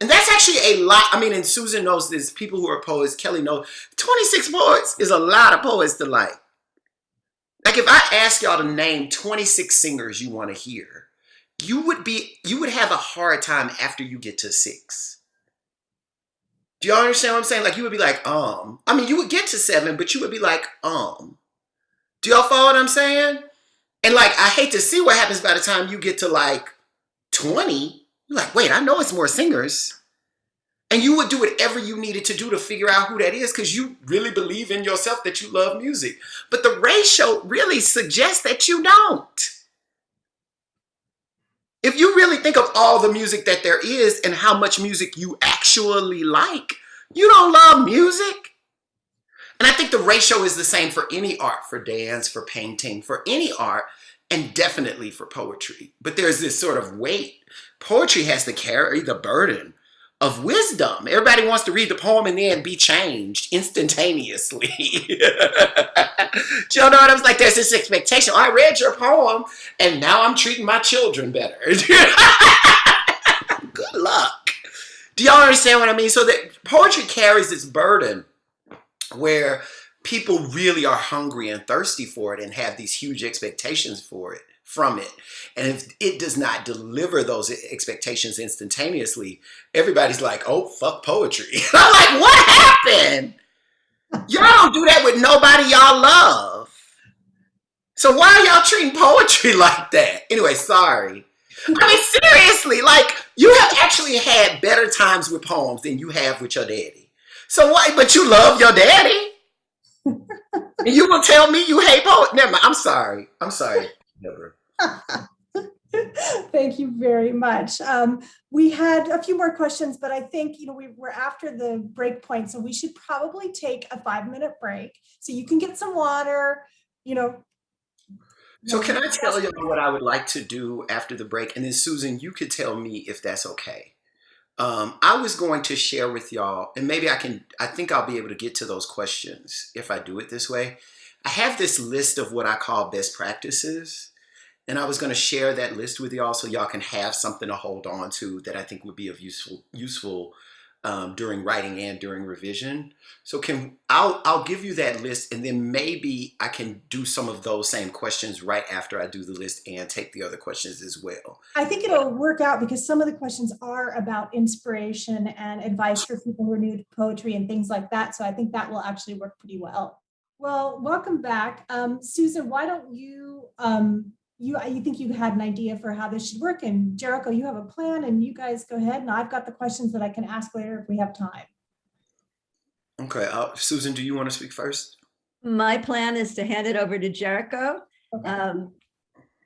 And that's actually a lot. I mean, and Susan knows this. People who are poets, Kelly knows, 26 poets is a lot of poets to like. Like if I ask y'all to name 26 singers you want to hear, you would be, you would have a hard time after you get to six. Do y'all understand what I'm saying? Like you would be like, um, I mean, you would get to seven, but you would be like, um. Do y'all follow what I'm saying? And like, I hate to see what happens by the time you get to like 20. You're like, wait, I know it's more singers. And you would do whatever you needed to do to figure out who that is because you really believe in yourself that you love music. But the ratio really suggests that you don't. If you really think of all the music that there is and how much music you actually like, you don't love music. And I think the ratio is the same for any art, for dance, for painting, for any art, and definitely for poetry. But there's this sort of weight. Poetry has to carry the burden of wisdom. Everybody wants to read the poem and then be changed instantaneously. Do you know what I was like? There's this expectation. I read your poem and now I'm treating my children better. Good luck. Do y'all understand what I mean? So that poetry carries this burden where people really are hungry and thirsty for it and have these huge expectations for it from it. And if it does not deliver those expectations instantaneously, everybody's like, oh, fuck poetry. I'm like, what happened? Y'all don't do that with nobody y'all love. So why are y'all treating poetry like that? Anyway, sorry. I mean, seriously, like you have actually had better times with poems than you have with your daddy. So why, but you love your daddy? and you will tell me you hate poetry? Never mind. I'm sorry. I'm sorry. Never. Thank you very much. Um, we had a few more questions, but I think, you know, we were after the break point, so we should probably take a five minute break so you can get some water, you know. So can I tell you what I would like to do after the break? And then Susan, you could tell me if that's okay. Um, I was going to share with y'all, and maybe I can, I think I'll be able to get to those questions if I do it this way. I have this list of what I call best practices. And I was going to share that list with y'all so y'all can have something to hold on to that I think would be of useful useful um, during writing and during revision. So can I'll I'll give you that list and then maybe I can do some of those same questions right after I do the list and take the other questions as well. I think it'll work out because some of the questions are about inspiration and advice for people who are new to poetry and things like that. So I think that will actually work pretty well. Well, welcome back. Um, Susan, why don't you um, you you think you had an idea for how this should work and Jericho you have a plan and you guys go ahead and I've got the questions that I can ask later if we have time. Okay, uh, Susan, do you want to speak first? My plan is to hand it over to Jericho. Okay. Um,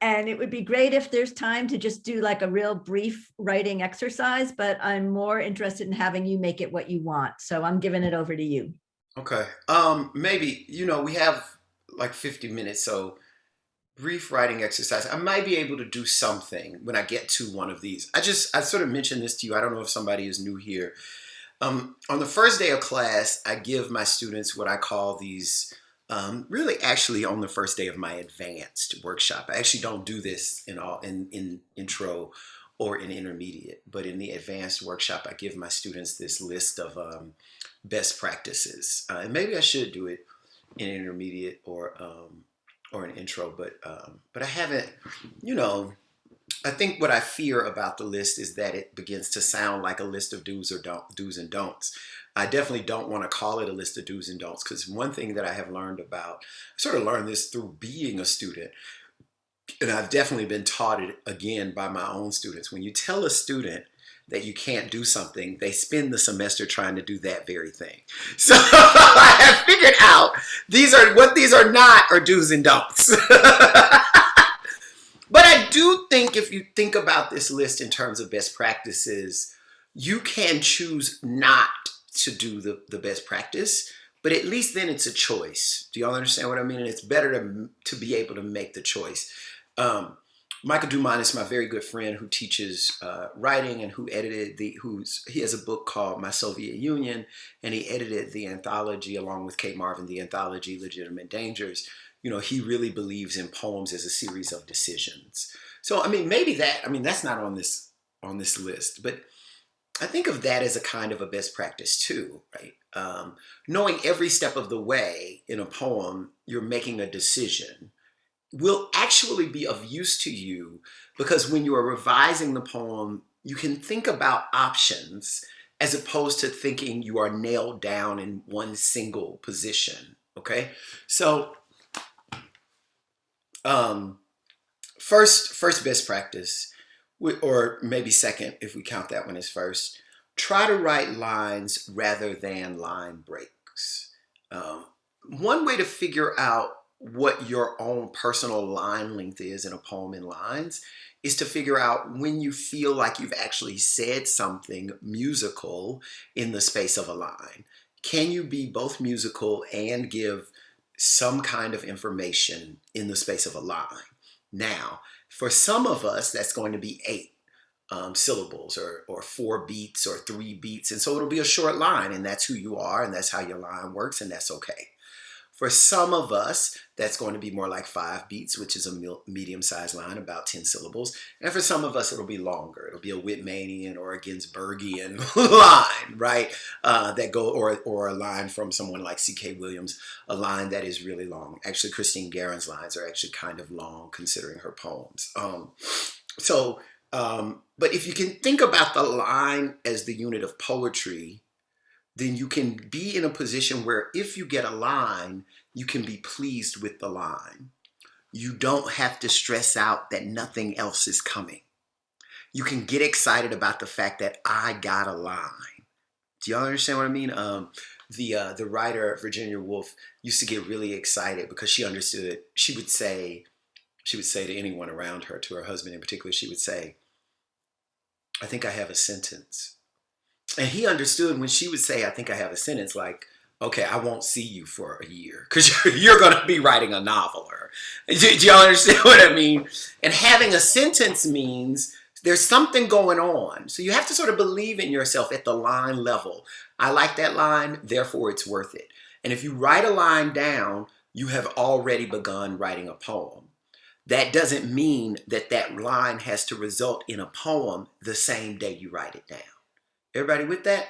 and it would be great if there's time to just do like a real brief writing exercise, but I'm more interested in having you make it what you want. So I'm giving it over to you. Okay. Um, maybe, you know, we have like 50 minutes, so brief writing exercise. I might be able to do something when I get to one of these. I just, I sort of mentioned this to you. I don't know if somebody is new here. Um, on the first day of class, I give my students what I call these, um, really actually on the first day of my advanced workshop. I actually don't do this in all in, in intro or in intermediate, but in the advanced workshop, I give my students this list of um, best practices. Uh, and maybe I should do it in intermediate or um, or an intro, but um, but I haven't, you know, I think what I fear about the list is that it begins to sound like a list of do's or don't do's and don'ts. I definitely don't want to call it a list of do's and don'ts because one thing that I have learned about, I sort of learned this through being a student, and I've definitely been taught it again by my own students. When you tell a student that you can't do something, they spend the semester trying to do that very thing. So I have figured out these are what these are not are do's and don'ts. but I do think if you think about this list in terms of best practices, you can choose not to do the, the best practice, but at least then it's a choice. Do y'all understand what I mean? And it's better to, to be able to make the choice. Um, Michael Dumanis is my very good friend who teaches uh, writing and who edited the, who's, he has a book called My Soviet Union, and he edited the anthology along with Cate Marvin, the anthology Legitimate Dangers. You know, he really believes in poems as a series of decisions. So, I mean, maybe that, I mean, that's not on this, on this list, but I think of that as a kind of a best practice too, right? Um, knowing every step of the way in a poem, you're making a decision will actually be of use to you because when you are revising the poem, you can think about options as opposed to thinking you are nailed down in one single position, okay? So, um, first, first best practice, or maybe second if we count that one as first, try to write lines rather than line breaks. Um, one way to figure out what your own personal line length is in a poem in lines is to figure out when you feel like you've actually said something musical in the space of a line. Can you be both musical and give some kind of information in the space of a line? Now, for some of us, that's going to be eight um, syllables or, or four beats or three beats. And so it'll be a short line and that's who you are and that's how your line works and that's okay. For some of us, that's going to be more like five beats, which is a medium-sized line, about 10 syllables. And for some of us, it'll be longer. It'll be a Whitmanian or a Ginsbergian line, right? Uh, that go or or a line from someone like C.K. Williams, a line that is really long. Actually, Christine Garren's lines are actually kind of long, considering her poems. Um, so, um, but if you can think about the line as the unit of poetry, then you can be in a position where if you get a line, you can be pleased with the line. You don't have to stress out that nothing else is coming. You can get excited about the fact that I got a line. Do y'all understand what I mean? Um, the uh, the writer Virginia Woolf used to get really excited because she understood. She would say, she would say to anyone around her, to her husband in particular, she would say, "I think I have a sentence." And he understood when she would say, I think I have a sentence like, okay, I won't see you for a year because you're, going to be writing a novel. Or, do, do y'all understand what I mean? And having a sentence means there's something going on. So you have to sort of believe in yourself at the line level. I like that line, therefore it's worth it. And if you write a line down, you have already begun writing a poem. That doesn't mean that that line has to result in a poem the same day you write it down. Everybody with that?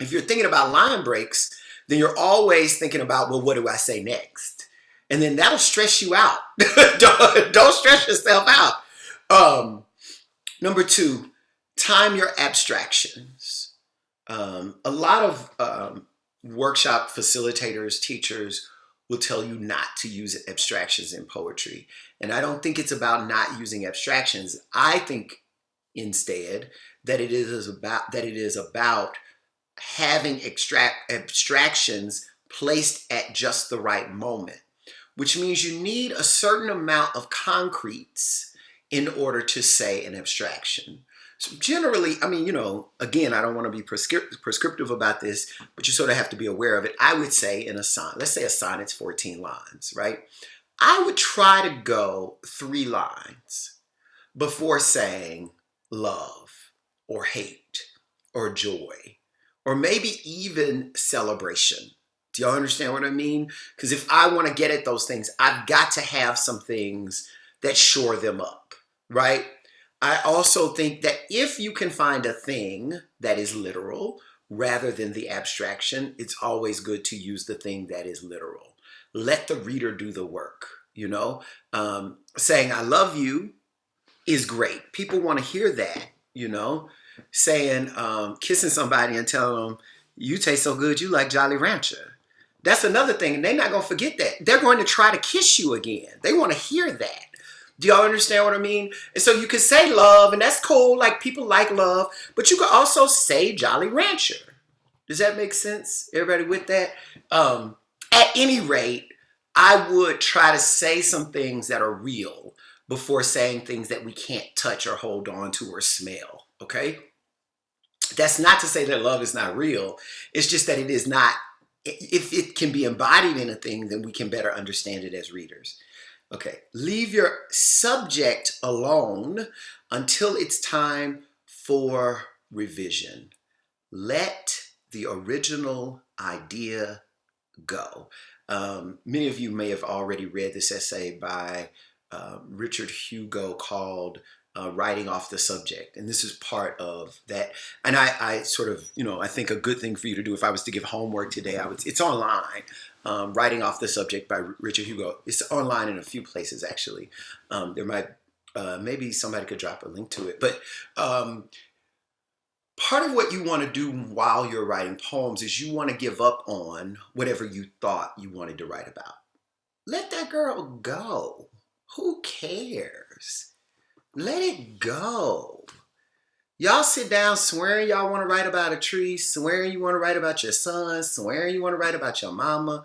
If you're thinking about line breaks, then you're always thinking about, well, what do I say next? And then that'll stress you out. don't, don't, stress yourself out. Um, number two, time your abstractions. Um, a lot of um, workshop facilitators, teachers will tell you not to use abstractions in poetry. And I don't think it's about not using abstractions. I think instead that it is about that it is about having extract abstractions placed at just the right moment, which means you need a certain amount of concretes in order to say an abstraction. So generally, I mean, you know, again, I don't want to be prescript prescriptive about this, but you sort of have to be aware of it. I would say in a sonnet, let's say a sonnet's 14 lines, right? I would try to go three lines before saying love or hate or joy or maybe even celebration. Do y'all understand what I mean? Because if I want to get at those things, I've got to have some things that shore them up, right? I also think that if you can find a thing that is literal rather than the abstraction, it's always good to use the thing that is literal. Let the reader do the work, you know? Um, saying I love you is great. People want to hear that, you know, saying, um, kissing somebody and telling them, you taste so good, you like Jolly Rancher. That's another thing. And they're not going to forget that. They're going to try to kiss you again. They want to hear that. Do y'all understand what I mean? And so you can say love, and that's cool. Like people like love, but you can also say Jolly Rancher. Does that make sense? Everybody with that? Um, at any rate, I would try to say some things that are real before saying things that we can't touch or hold on to or smell. Okay? That's not to say that love is not real. It's just that it is not, if it can be embodied in a thing, then we can better understand it as readers. Okay, leave your subject alone until it's time for revision. Let the original idea go. Um, many of you may have already read this essay by uh, Richard Hugo called uh, writing off the subject. And this is part of that. And I, I, sort of, you know, I think a good thing for you to do if I was to give homework today, I would, it's online, um, writing off the subject by Richard Hugo. It's online in a few places, actually. Um, there might, uh, maybe somebody could drop a link to it. But um, part of what you want to do while you're writing poems is you want to give up on whatever you thought you wanted to write about. Let that girl go. Who cares? Let it go. Y'all sit down swearing y'all want to write about a tree, swearing you want to write about your son, swearing you want to write about your mama.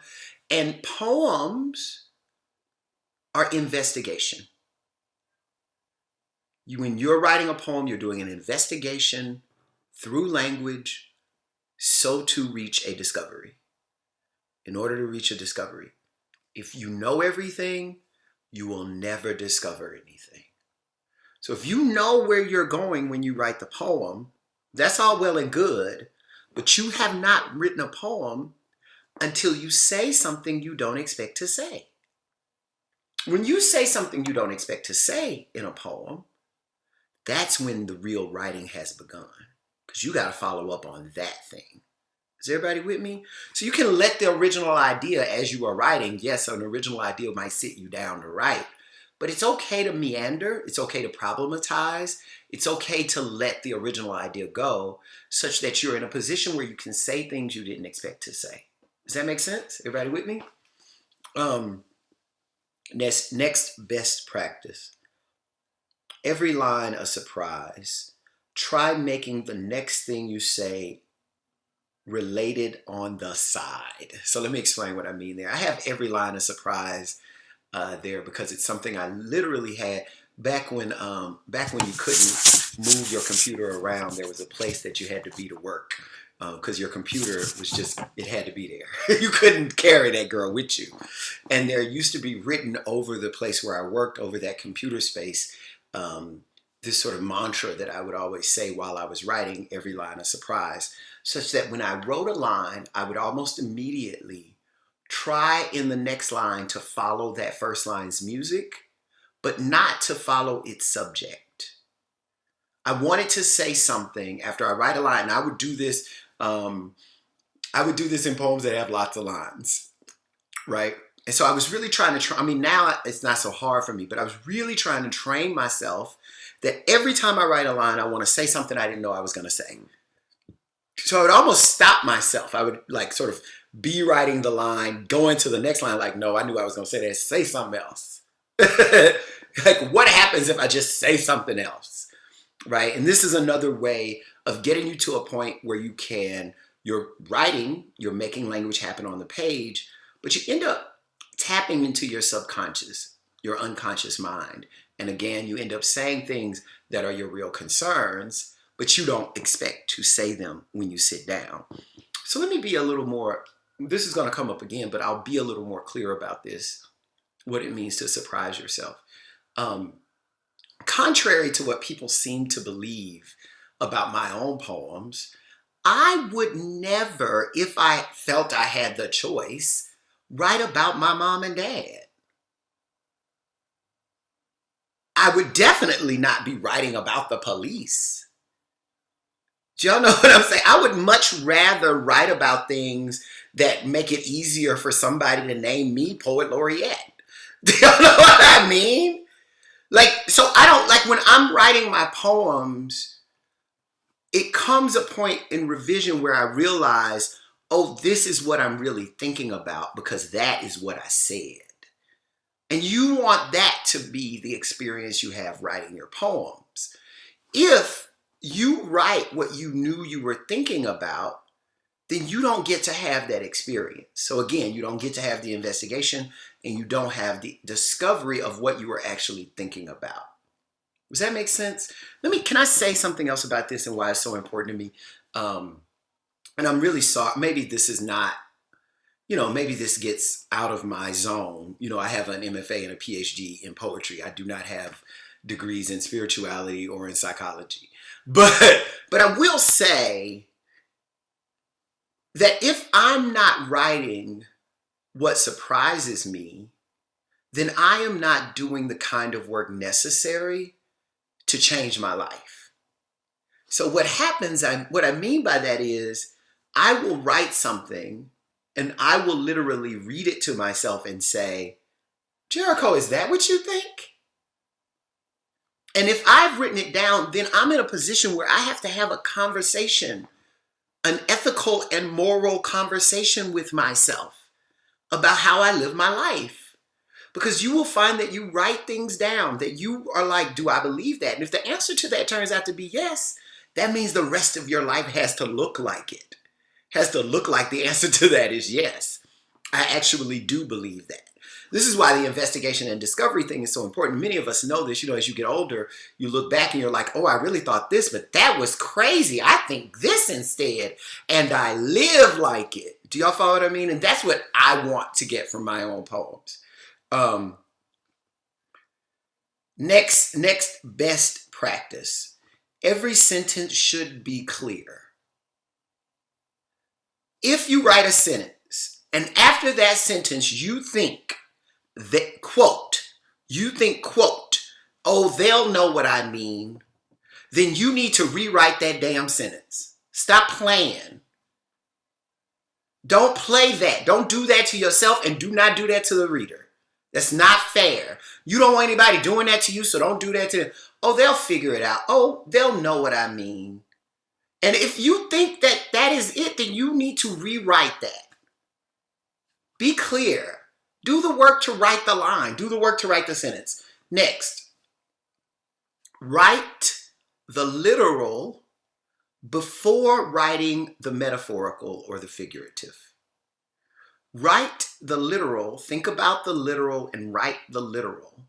And poems are investigation. You, when you're writing a poem, you're doing an investigation through language so to reach a discovery. In order to reach a discovery, if you know everything, you will never discover anything. So if you know where you're going when you write the poem, that's all well and good, but you have not written a poem until you say something you don't expect to say. When you say something you don't expect to say in a poem, that's when the real writing has begun because you got to follow up on that thing. Is everybody with me? So you can let the original idea as you are writing, yes, an original idea might sit you down to write, but it's okay to meander. It's okay to problematize. It's okay to let the original idea go such that you're in a position where you can say things you didn't expect to say. Does that make sense? Everybody with me? Um, next, next best practice. Every line a surprise. Try making the next thing you say related on the side. So let me explain what I mean there. I have every line a surprise uh, there because it's something I literally had back when um, back when you couldn't move your computer around. There was a place that you had to be to work because uh, your computer was just it had to be there. you couldn't carry that girl with you, and there used to be written over the place where I worked over that computer space. Um, this sort of mantra that I would always say while I was writing every line a surprise, such that when I wrote a line, I would almost immediately try in the next line to follow that first line's music, but not to follow its subject. I wanted to say something after I write a line. and I would do this. Um, I would do this in poems that have lots of lines, right? And so I was really trying to. Try, I mean, now it's not so hard for me, but I was really trying to train myself that every time I write a line, I want to say something I didn't know I was going to say. So I would almost stop myself. I would like sort of be writing the line, going to the next line, like, no, I knew I was going to say that. Say something else. like, what happens if I just say something else? Right? And this is another way of getting you to a point where you can, you're writing, you're making language happen on the page, but you end up tapping into your subconscious, your unconscious mind. And again, you end up saying things that are your real concerns, but you don't expect to say them when you sit down. So let me be a little more this is going to come up again, but I'll be a little more clear about this, what it means to surprise yourself. Um, contrary to what people seem to believe about my own poems, I would never, if I felt I had the choice, write about my mom and dad. I would definitely not be writing about the police. Do y'all know what I'm saying? I would much rather write about things that make it easier for somebody to name me poet laureate. Do you know what I mean? Like, so I don't like when I'm writing my poems, it comes a point in revision where I realize, oh, this is what I'm really thinking about because that is what I said. And you want that to be the experience you have writing your poems. If you write what you knew you were thinking about, then you don't get to have that experience. So again, you don't get to have the investigation and you don't have the discovery of what you were actually thinking about. Does that make sense? Let me, can I say something else about this and why it's so important to me? Um, and I'm really sorry, maybe this is not, you know, maybe this gets out of my zone. You know, I have an MFA and a PhD in poetry. I do not have degrees in spirituality or in psychology. But, but I will say that if I'm not writing what surprises me, then I am not doing the kind of work necessary to change my life. So what happens, I, what I mean by that is I will write something and I will literally read it to myself and say, Jericho, is that what you think? And if I've written it down, then I'm in a position where I have to have a conversation, an ethical and moral conversation with myself about how I live my life. Because you will find that you write things down that you are like, do I believe that? And if the answer to that turns out to be yes, that means the rest of your life has to look like it. Has to look like the answer to that is yes. I actually do believe that. This is why the investigation and discovery thing is so important. Many of us know this, you know, as you get older, you look back and you're like, oh, I really thought this, but that was crazy. I think this instead, and I live like it. Do y'all follow what I mean? And that's what I want to get from my own poems. Um, next, next best practice. Every sentence should be clear. If you write a sentence and after that sentence you think that, quote, you think, quote, oh, they'll know what I mean, then you need to rewrite that damn sentence. Stop playing. Don't play that. Don't do that to yourself and do not do that to the reader. That's not fair. You don't want anybody doing that to you, so don't do that to them. Oh, they'll figure it out. Oh, they'll know what I mean. And if you think that that is it, then you need to rewrite that. Be clear. Do the work to write the line. Do the work to write the sentence. Next, write the literal before writing the metaphorical or the figurative. Write the literal, think about the literal and write the literal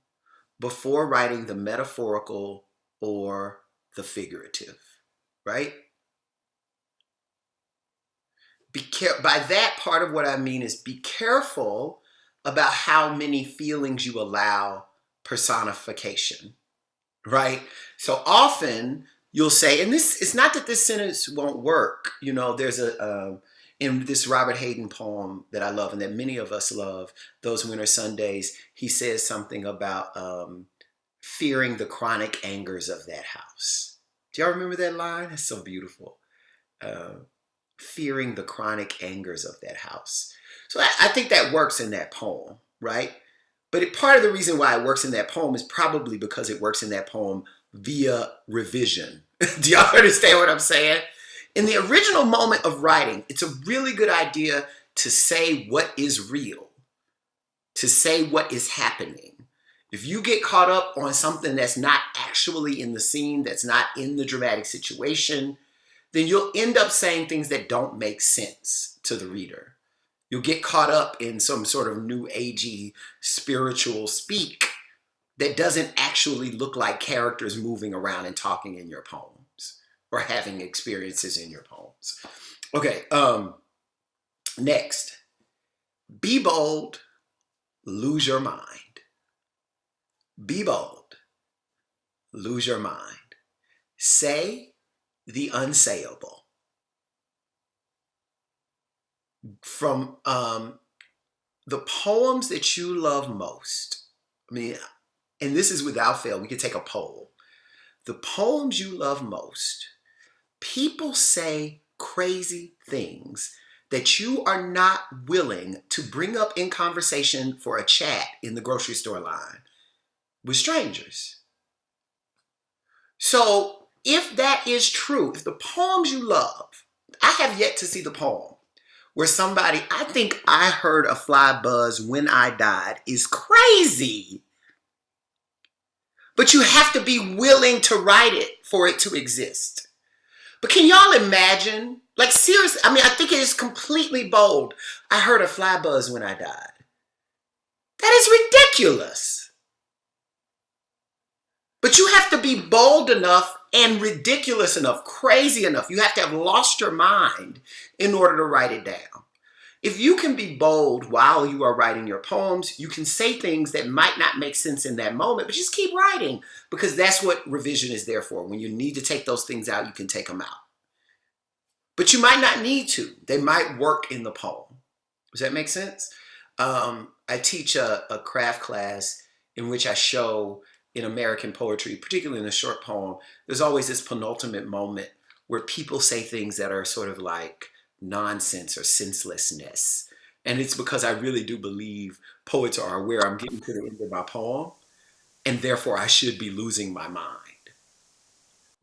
before writing the metaphorical or the figurative, right? Be care by that part of what I mean is be careful about how many feelings you allow personification, right? So often you'll say, and this it's not that this sentence won't work. You know, there's a uh, in this Robert Hayden poem that I love and that many of us love, Those Winter Sundays, he says something about um, fearing the chronic angers of that house. Do y'all remember that line? It's so beautiful. Uh, fearing the chronic angers of that house. So I, I think that works in that poem, right? But it, part of the reason why it works in that poem is probably because it works in that poem via revision. Do y'all understand what I'm saying? In the original moment of writing, it's a really good idea to say what is real, to say what is happening. If you get caught up on something that's not actually in the scene, that's not in the dramatic situation, then you'll end up saying things that don't make sense to the reader. You'll get caught up in some sort of new agey spiritual speak that doesn't actually look like characters moving around and talking in your poems or having experiences in your poems. Okay, um, next, be bold, lose your mind. Be bold, lose your mind. Say the unsayable. From um, the poems that you love most, I mean, and this is without fail, we could take a poll. The poems you love most, people say crazy things that you are not willing to bring up in conversation for a chat in the grocery store line with strangers. So if that is true, if the poems you love, I have yet to see the poem where somebody, I think I heard a fly buzz when I died is crazy. But you have to be willing to write it for it to exist. But can y'all imagine? Like seriously, I mean, I think it is completely bold. I heard a fly buzz when I died. That is ridiculous. But you have to be bold enough and ridiculous enough, crazy enough. You have to have lost your mind in order to write it down. If you can be bold while you are writing your poems, you can say things that might not make sense in that moment, but just keep writing because that's what revision is there for. When you need to take those things out, you can take them out. But you might not need to. They might work in the poem. Does that make sense? Um, I teach a, a craft class in which I show in American poetry, particularly in the short poem, there's always this penultimate moment where people say things that are sort of like nonsense or senselessness. And it's because I really do believe poets are aware I'm getting to the end of my poem, and therefore I should be losing my mind.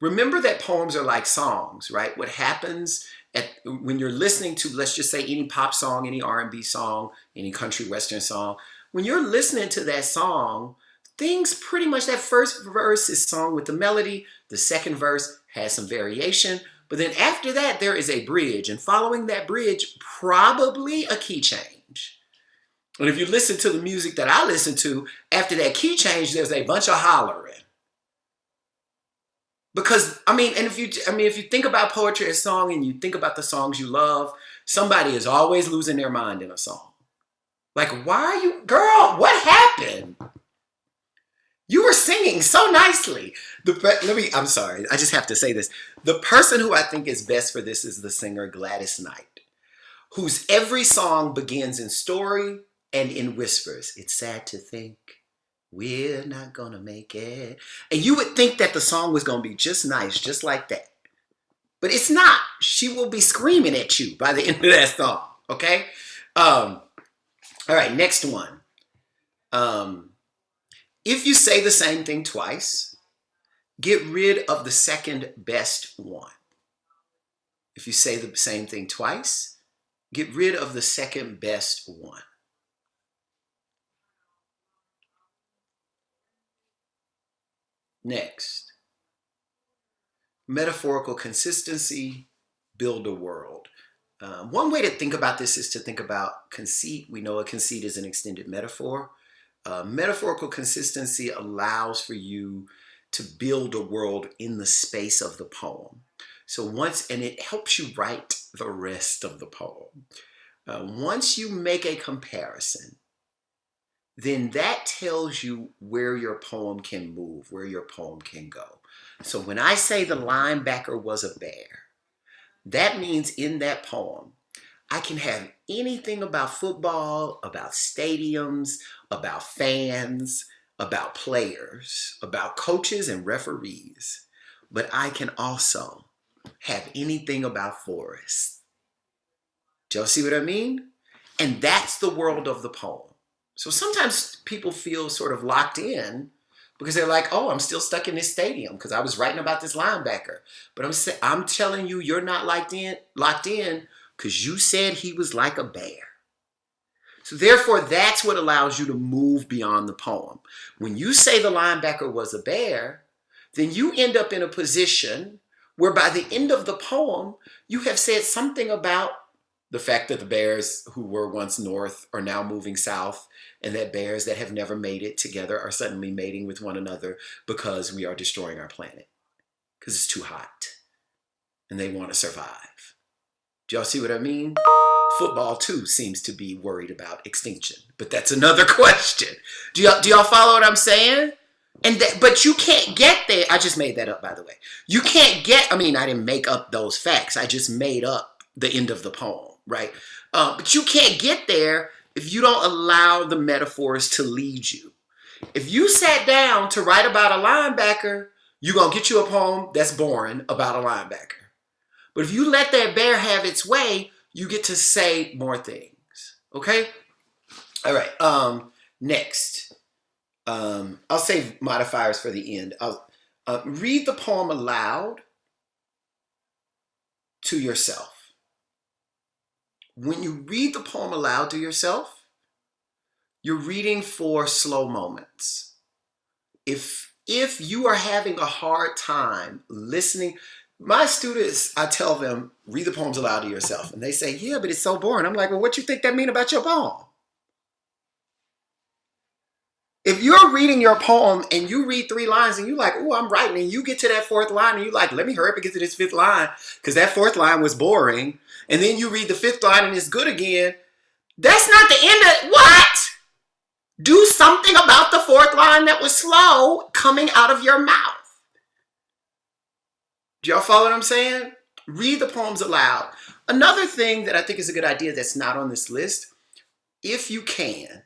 Remember that poems are like songs, right? What happens at, when you're listening to, let's just say any pop song, any R&B song, any country western song, when you're listening to that song, things pretty much, that first verse is sung with the melody, the second verse has some variation, but then after that, there is a bridge, and following that bridge, probably a key change. And if you listen to the music that I listen to, after that key change, there's a bunch of hollering. Because, I mean, and if you, I mean, if you think about poetry as song and you think about the songs you love, somebody is always losing their mind in a song. Like, why are you, girl, what happened? You were singing so nicely. The let me. I'm sorry. I just have to say this. The person who I think is best for this is the singer Gladys Knight, whose every song begins in story and in whispers. It's sad to think we're not gonna make it, and you would think that the song was gonna be just nice, just like that, but it's not. She will be screaming at you by the end of that song. Okay. Um. All right. Next one. Um. If you say the same thing twice, get rid of the second best one. If you say the same thing twice, get rid of the second best one. Next, metaphorical consistency, build a world. Um, one way to think about this is to think about conceit. We know a conceit is an extended metaphor. Uh, metaphorical consistency allows for you to build a world in the space of the poem. So once, and it helps you write the rest of the poem. Uh, once you make a comparison, then that tells you where your poem can move, where your poem can go. So when I say the linebacker was a bear, that means in that poem, I can have anything about football, about stadiums, about fans, about players, about coaches and referees, but I can also have anything about forests. Do y'all see what I mean? And that's the world of the poem. So sometimes people feel sort of locked in because they're like, oh, I'm still stuck in this stadium because I was writing about this linebacker. But I'm I'm telling you, you're not locked in, locked in because you said he was like a bear. So therefore, that's what allows you to move beyond the poem. When you say the linebacker was a bear, then you end up in a position where by the end of the poem, you have said something about the fact that the bears who were once north are now moving south and that bears that have never made it together are suddenly mating with one another because we are destroying our planet because it's too hot and they want to survive. Do y'all see what I mean? Football too seems to be worried about extinction, but that's another question. Do y'all do y'all follow what I'm saying? And that, but you can't get there. I just made that up, by the way. You can't get. I mean, I didn't make up those facts. I just made up the end of the poem, right? Uh, but you can't get there if you don't allow the metaphors to lead you. If you sat down to write about a linebacker, you're gonna get you a poem that's boring about a linebacker. But if you let that bear have its way, you get to say more things. Okay? All right. Um, next. um, I'll save modifiers for the end. I'll uh, read the poem aloud to yourself. When you read the poem aloud to yourself, you're reading for slow moments. If if you are having a hard time listening, my students, I tell them, read the poems aloud to yourself. And they say, yeah, but it's so boring. I'm like, well, what you think that mean about your poem? If you're reading your poem and you read three lines and you're like, oh, I'm writing, and you get to that fourth line and you're like, let me hurry up and get to this fifth line because that fourth line was boring. And then you read the fifth line and it's good again. That's not the end of what? Do something about the fourth line that was slow coming out of your mouth. Do y'all follow what I'm saying? Read the poems aloud. Another thing that I think is a good idea that's not on this list, if you can,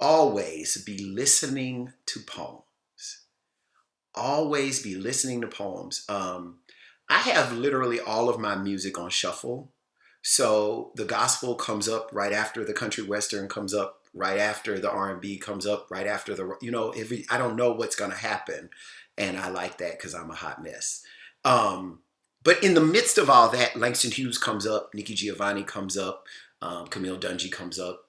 always be listening to poems. Always be listening to poems. Um, I have literally all of my music on shuffle. So the gospel comes up right after the country western comes up right after the R&B comes up right after the you know if I don't know what's going to happen and I like that cuz I'm a hot mess. Um, but in the midst of all that, Langston Hughes comes up, Nikki Giovanni comes up, um, Camille Dungy comes up,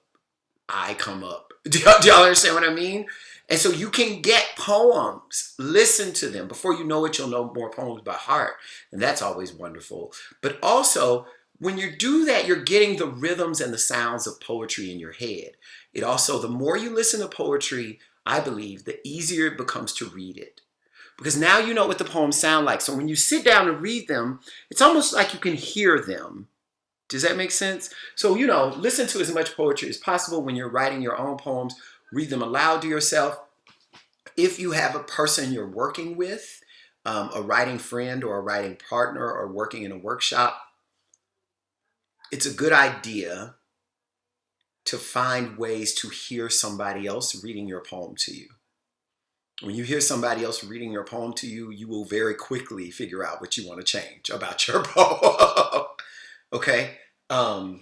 I come up. Do y'all, do y'all understand what I mean? And so you can get poems, listen to them. Before you know it, you'll know more poems by heart. And that's always wonderful. But also, when you do that, you're getting the rhythms and the sounds of poetry in your head. It also, the more you listen to poetry, I believe, the easier it becomes to read it. Because now you know what the poems sound like. So when you sit down and read them, it's almost like you can hear them. Does that make sense? So, you know, listen to as much poetry as possible when you're writing your own poems. Read them aloud to yourself. If you have a person you're working with, um, a writing friend or a writing partner or working in a workshop, it's a good idea to find ways to hear somebody else reading your poem to you. When you hear somebody else reading your poem to you, you will very quickly figure out what you want to change about your poem. okay? Um,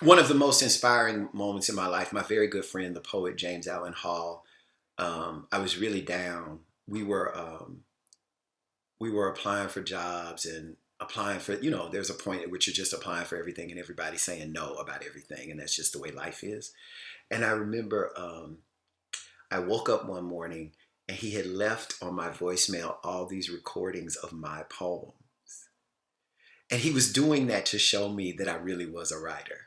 one of the most inspiring moments in my life, my very good friend, the poet James Allen Hall, um, I was really down. We were um, we were applying for jobs and applying for, you know, there's a point at which you're just applying for everything and everybody's saying no about everything. And that's just the way life is. And I remember um, I woke up one morning and he had left on my voicemail all these recordings of my poems. And he was doing that to show me that I really was a writer.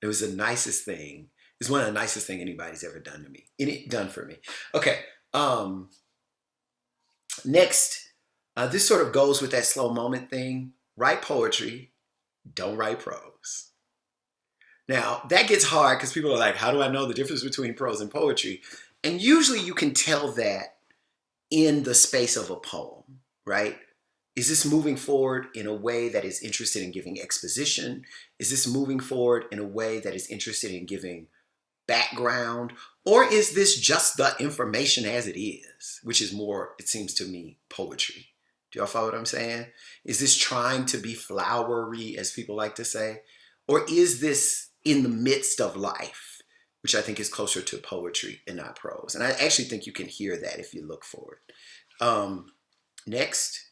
It was the nicest thing. It's one of the nicest thing anybody's ever done to me. Any done for me. Okay. Um, next, uh, this sort of goes with that slow moment thing. Write poetry, don't write prose. Now, that gets hard because people are like, how do I know the difference between prose and poetry? And usually you can tell that in the space of a poem, right? Is this moving forward in a way that is interested in giving exposition? Is this moving forward in a way that is interested in giving background? Or is this just the information as it is, which is more, it seems to me, poetry? Do y'all follow what I'm saying? Is this trying to be flowery, as people like to say? Or is this in the midst of life, which I think is closer to poetry and not prose? And I actually think you can hear that if you look for it. Um, next,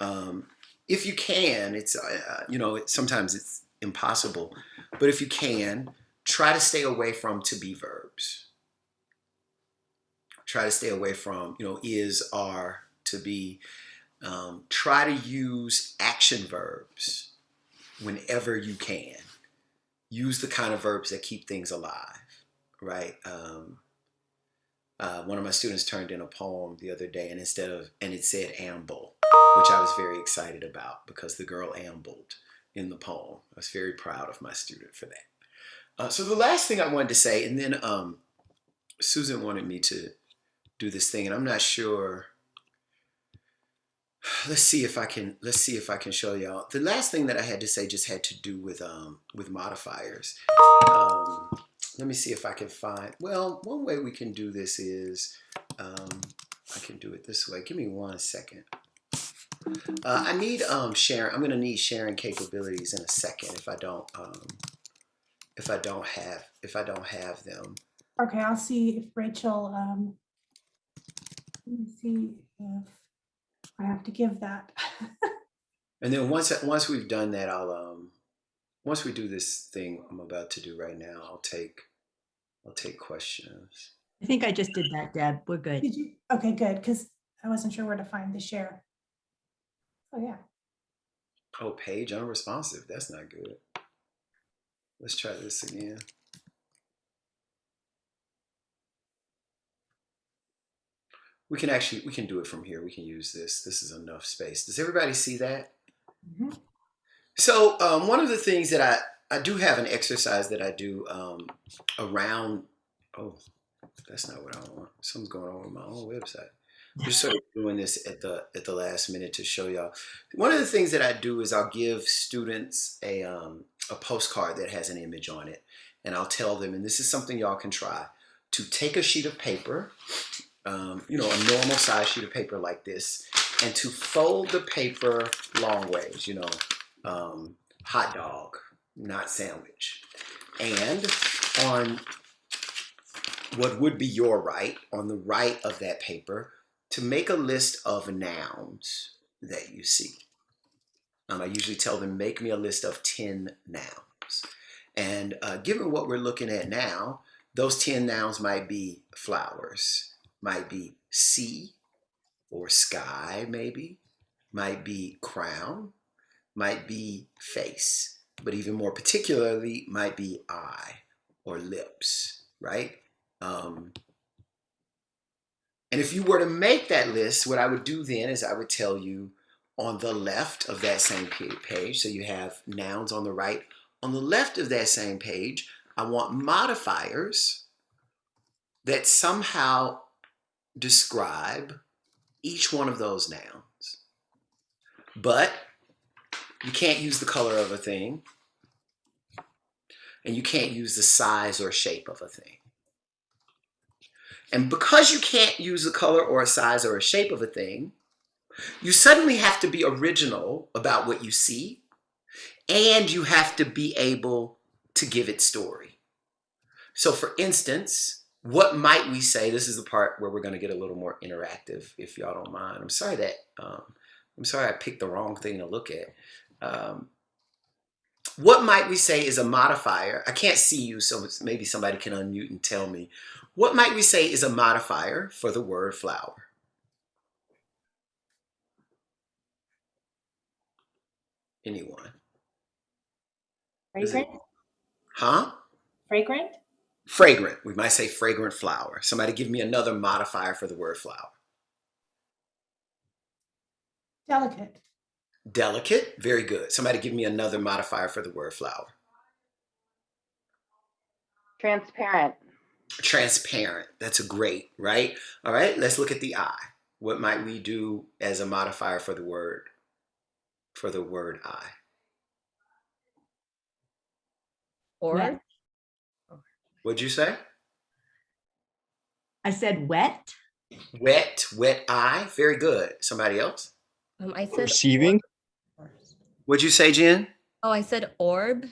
um, if you can, it's, uh, you know, sometimes it's impossible, but if you can, try to stay away from to be verbs. Try to stay away from, you know, is, are, to be. Um, try to use action verbs whenever you can. Use the kind of verbs that keep things alive, right? Um, uh, one of my students turned in a poem the other day and instead of, and it said amble, which I was very excited about because the girl ambled in the poem. I was very proud of my student for that. Uh, so the last thing I wanted to say, and then um, Susan wanted me to do this thing, and I'm not sure, let's see if I can let's see if I can show y'all. The last thing that I had to say just had to do with um with modifiers. Um, let me see if I can find. Well, one way we can do this is um, I can do it this way. Give me one second. Uh, I need um sharing. I'm gonna need sharing capabilities in a second if I don't um if I don't have if I don't have them. Okay, I'll see if Rachel, um, let me see if I have to give that. And then once once we've done that, I'll um once we do this thing I'm about to do right now, I'll take I'll take questions. I think I just did that, Deb. We're good. Did you? Okay, good, because I wasn't sure where to find the share. Oh, yeah. Oh, page unresponsive. That's not good. Let's try this again. We can actually we can do it from here. We can use this. This is enough space. Does everybody see that? Mhm. So um, one of the things that I I do have an exercise that I do um, around. Oh, that's not what I want. Something's going on with my own website. Just sort of doing this at the at the last minute to show y'all. One of the things that I do is I'll give students a um, a postcard that has an image on it, and I'll tell them, and this is something y'all can try, to take a sheet of paper, um, you know, a normal size sheet of paper like this, and to fold the paper long ways, you know, um, hot dog, not sandwich, and on what would be your right, on the right of that paper, to make a list of nouns that you see. Um, I usually tell them, make me a list of 10 nouns. And uh, given what we're looking at now, those 10 nouns might be flowers, might be sea or sky, maybe, might be crown, might be face, but even more particularly, might be eye or lips, right? Um, and if you were to make that list, what I would do then is I would tell you on the left of that same page, so you have nouns on the right. On the left of that same page, I want modifiers that somehow describe each one of those nouns. But you can't use the color of a thing, and you can't use the size or shape of a thing. And because you can't use the color or a size or a shape of a thing, you suddenly have to be original about what you see, and you have to be able to give it story. So, for instance, what might we say? This is the part where we're going to get a little more interactive, if y'all don't mind. I'm sorry that um, I'm sorry I picked the wrong thing to look at. Um, what might we say is a modifier? I can't see you, so maybe somebody can unmute and tell me. What might we say is a modifier for the word flower? Anyone? Is it- Fragrant? Huh? Fragrant? Fragrant. We might say fragrant flower. Somebody give me another modifier for the word flower. Delicate. Delicate. Very good. Somebody give me another modifier for the word flower. Transparent. Transparent. That's a great, right? All right, let's look at the eye. What might we do as a modifier for the word for the word eye? Or Wet. What'd you say? I said wet. Wet, wet eye. Very good. Somebody else? um, I said Perceiving? What'd you say, Jen? Oh, I said orb.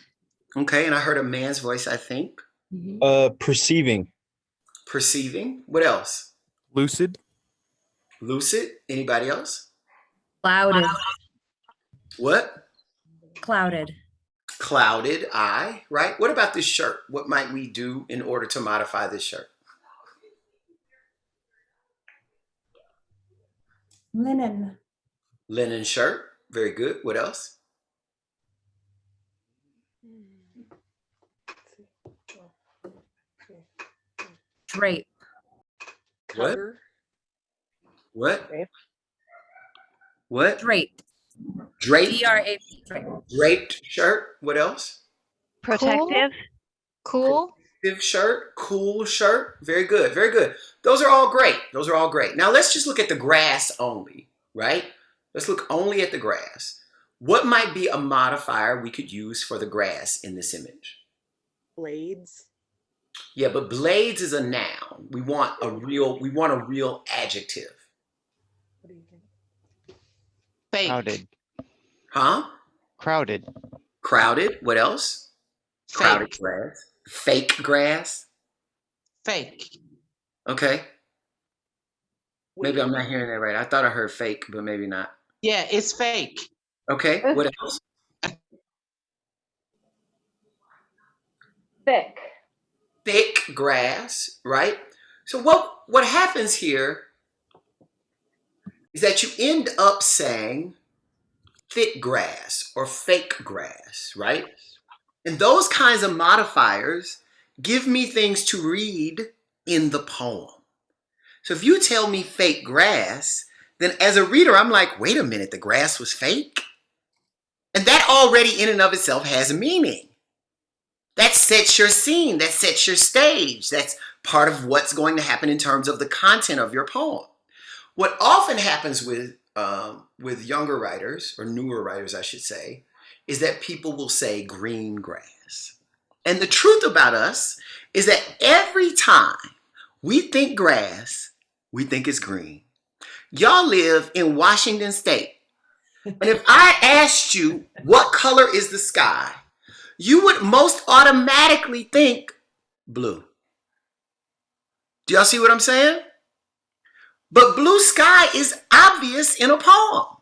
Okay, and I heard a man's voice, I think. Mhm. Uh, perceiving. Perceiving. What else? Lucid? Lucid. Anybody else? Clouded. What? Clouded. Clouded eye, right? What about this shirt? What might we do in order to modify this shirt? Linen. Linen shirt. Very good. What else? Drape. What? What? Drape. What? Drape. Draped, D R A P. Draped shirt. What else? Protective. Cool. Active shirt, cool shirt. Very good. Very good. Those are all great. Those are all great. Now let's just look at the grass only, right? Let's look only at the grass. What might be a modifier we could use for the grass in this image? Blades. Yeah, but blades is a noun. We want a real we want a real adjective. What do you think? Fake. Crowded. Huh? Crowded. Crowded. What else? Crowded grass. Fake grass. Fake. Okay. Maybe I'm not hearing that right. I thought I heard fake, but maybe not. Yeah, it's fake. Okay. What else? Thick. Thick grass, right? So what what happens here is that you end up saying thick grass or fake grass, right? And those kinds of modifiers give me things to read in the poem. So if you tell me fake grass, then as a reader, I'm like, wait a minute, the grass was fake? And that already in and of itself has meaning. That sets your scene, that sets your stage. That's part of what's going to happen in terms of the content of your poem. What often happens with, um, with younger writers, or newer writers, I should say, is that people will say green grass. And the truth about us is that every time we think grass, we think it's green. Y'all live in Washington State. And if I asked you what color is the sky, you would most automatically think blue. Do y'all see what I'm saying? But blue sky is obvious in a poem.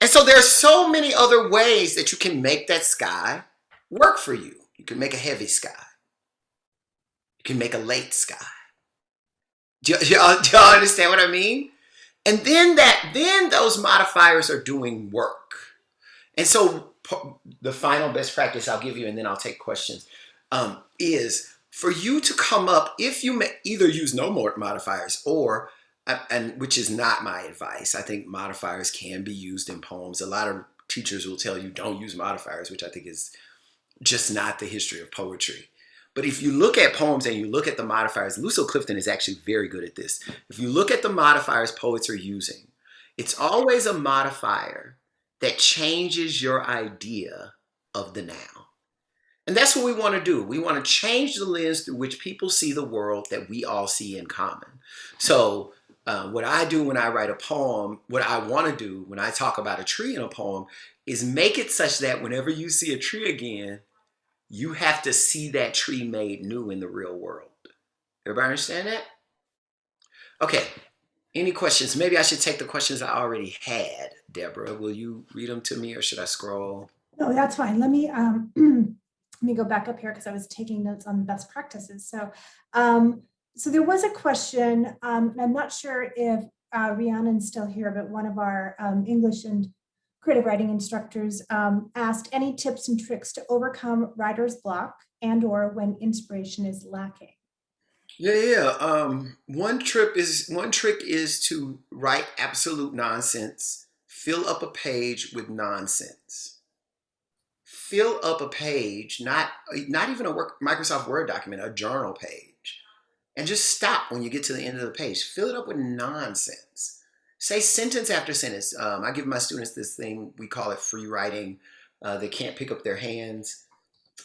And so there are so many other ways that you can make that sky work for you. You can make a heavy sky. You can make a late sky. Do y'all, understand what I mean? And then that, then those modifiers are doing work. And so the final best practice I'll give you, and then I'll take questions, um, is for you to come up, if you may either use no more modifiers or, and which is not my advice, I think modifiers can be used in poems. A lot of teachers will tell you don't use modifiers, which I think is just not the history of poetry. But if you look at poems and you look at the modifiers, Lucille Clifton is actually very good at this. If you look at the modifiers poets are using, it's always a modifier that changes your idea of the now. And that's what we want to do. We want to change the lens through which people see the world that we all see in common. So, uh, what I do when I write a poem, what I want to do when I talk about a tree in a poem, is make it such that whenever you see a tree again, you have to see that tree made new in the real world. Everybody understand that? Okay. Any questions? Maybe I should take the questions I already had. Deborah, will you read them to me or should I scroll? No, that's fine. Let me, um, let me go back up here because I was taking notes on best practices. So, um, so there was a question, um, and I'm not sure if, uh, Rhiannon's still here, but one of our, um, English and creative writing instructors, um, asked any tips and tricks to overcome writer's block and or when inspiration is lacking. Yeah, yeah. Um, one trip is one trick is to write absolute nonsense. Fill up a page with nonsense. Fill up a page, not not even a work, Microsoft Word document, a journal page, and just stop when you get to the end of the page. Fill it up with nonsense. Say sentence after sentence. Um, I give my students this thing we call it free writing. Uh, they can't pick up their hands.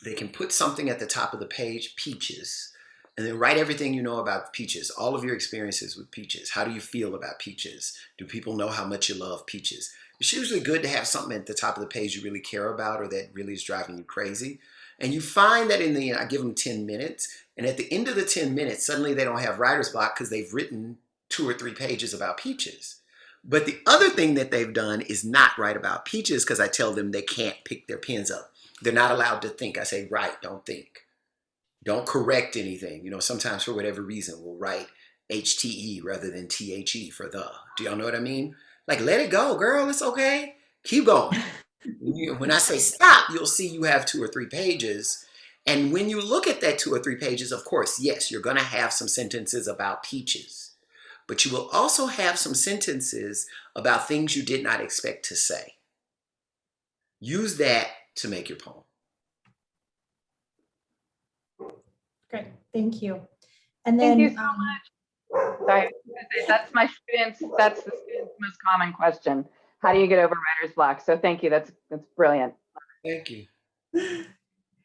They can put something at the top of the page, peaches and then write everything you know about peaches, all of your experiences with peaches. How do you feel about peaches? Do people know how much you love peaches? It's usually good to have something at the top of the page you really care about or that really is driving you crazy. And you find that in the, end, I give them 10 minutes, and at the end of the 10 minutes, suddenly they don't have writer's block because they've written two or three pages about peaches. But the other thing that they've done is not write about peaches because I tell them they can't pick their pens up. They're not allowed to think. I say, write, don't think. Don't correct anything. You know, sometimes for whatever reason, we'll write HTE rather than THE for the. Do y'all know what I mean? Like, let it go, girl. It's okay. Keep going. when I say stop, you'll see you have two or three pages. And when you look at that two or three pages, of course, yes, you're going to have some sentences about peaches. But you will also have some sentences about things you did not expect to say. Use that to make your poem. Great, thank you. And then, Thank you so um, much. Sorry, I was gonna say, that's my students, that's the students' most common question. How do you get over writer's block? So thank you, that's, that's brilliant. Thank you.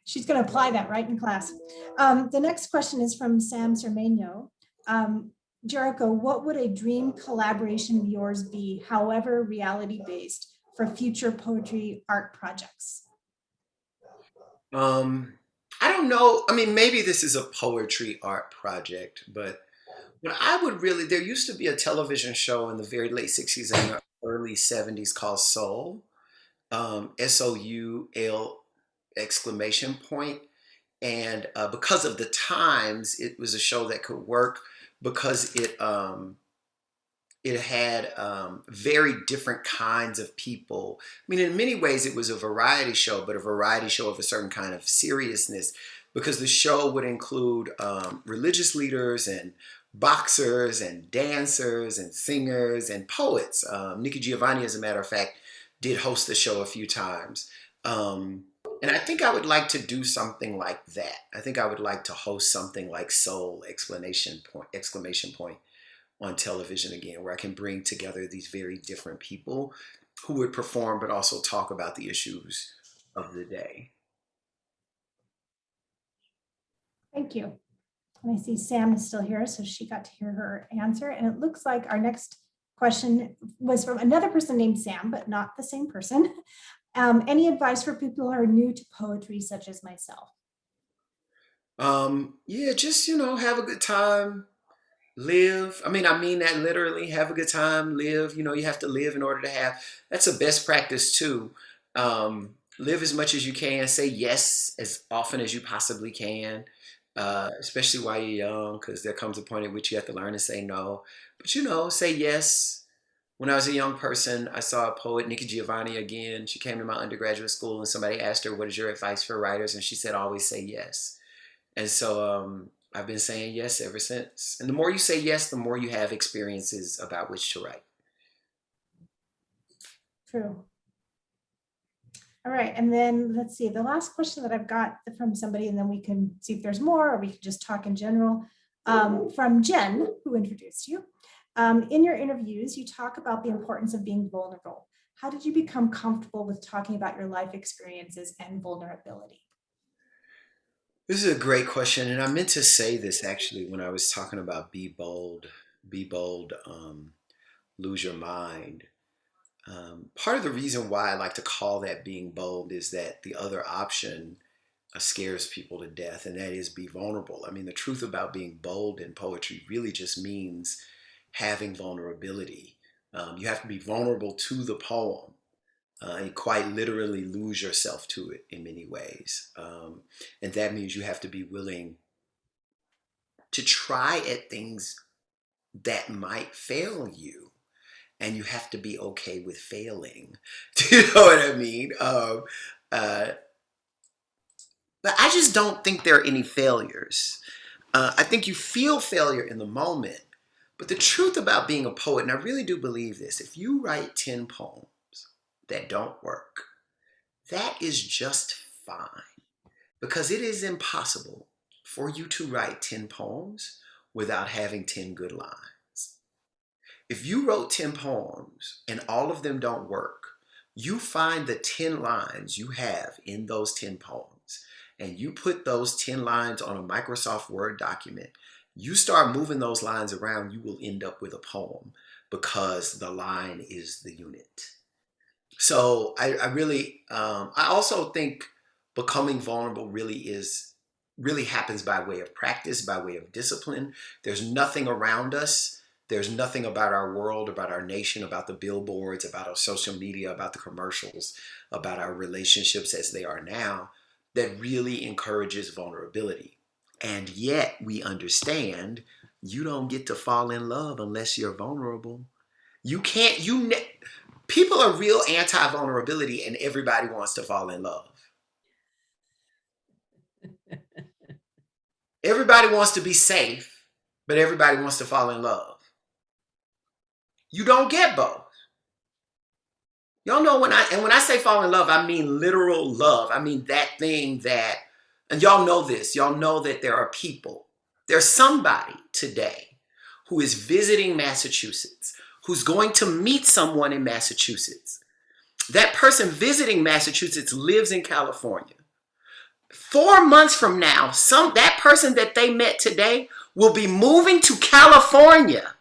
she's going to apply that right in class. Um, the next question is from Sam Sermano. Um, Jericho, what would a dream collaboration of yours be, however reality-based, for future poetry art projects? Um, I don't know. I mean, maybe this is a poetry art project, but but I would really. There used to be a television show in the very late '60s and early '70s called Soul, um, S O U L exclamation point. and uh, because of the times, it was a show that could work because it um, it had um, very different kinds of people. I mean, in many ways, it was a variety show, but a variety show of a certain kind of seriousness because the show would include um, religious leaders and boxers and dancers and singers and poets. Um, Nikki Giovanni, as a matter of fact, did host the show a few times. Um, and I think I would like to do something like that. I think I would like to host something like Soul exclamation point exclamation point on television again, where I can bring together these very different people who would perform but also talk about the issues of the day. Thank you. And I see Sam is still here, so she got to hear her answer. And it looks like our next question was from another person named Sam, but not the same person. Um, any advice for people who are new to poetry, such as myself? Um, yeah, just you know, have a good time, live. I mean, I mean that literally. Have a good time, live. You know, you have to live in order to have. That's a best practice too. Um, live as much as you can. Say yes as often as you possibly can, uh, especially while you're young, because there comes a point at which you have to learn to say no. But you know, say yes. When I was a young person, I saw a poet, Nikki Giovanni, again. She came to my undergraduate school, and somebody asked her, "What is your advice for writers?" And she said, "Always say yes." And so um, I've been saying yes ever since. And the more you say yes, the more you have experiences about which to write. True. All right, and then let's see, the last question that I've got from somebody, and then we can see if there's more, or we can just talk in general. Um, from Jen, who introduced you. Um, in your interviews, you talk about the importance of being vulnerable. How did you become comfortable with talking about your life experiences and vulnerability? This is a great question, and I meant to say this actually when I was talking about be bold, be bold, um, lose your mind. Um, part of the reason why I like to call that being bold is that the other option uh, scares people to death, and that is be vulnerable. I mean, the truth about being bold in poetry really just means having vulnerability. Um, you have to be vulnerable to the poem uh, and quite literally lose yourself to it in many ways. Um, and that means you have to be willing to try at things that might fail you. And you have to be okay with failing. Do you know what I mean? Um, uh, but I just don't think there are any failures. Uh, I think you feel failure in the moment. But the truth about being a poet, and I really do believe this, if you write 10 poems, that don't work, that is just fine because it is impossible for you to write 10 poems without having 10 good lines. If you wrote 10 poems and all of them don't work, you find the 10 lines you have in those 10 poems and you put those 10 lines on a Microsoft Word document, you start moving those lines around, you will end up with a poem because the line is the unit. So I, I really, um, I also think becoming vulnerable really is, really happens by way of practice, by way of discipline. There's nothing around us. There's nothing about our world, about our nation, about the billboards, about our social media, about the commercials, about our relationships as they are now that really encourages vulnerability. And yet we understand you don't get to fall in love unless you're vulnerable. You can't, you, people are real anti-vulnerability and everybody wants to fall in love. everybody wants to be safe, but everybody wants to fall in love. You don't get both. Y'all know when I, and when I say fall in love, I mean literal love. I mean that thing that, and y'all know this, y'all know that there are people, there's somebody today who is visiting Massachusetts who's going to meet someone in Massachusetts. That person visiting Massachusetts lives in California. Four months from now, some that person that they met today will be moving to California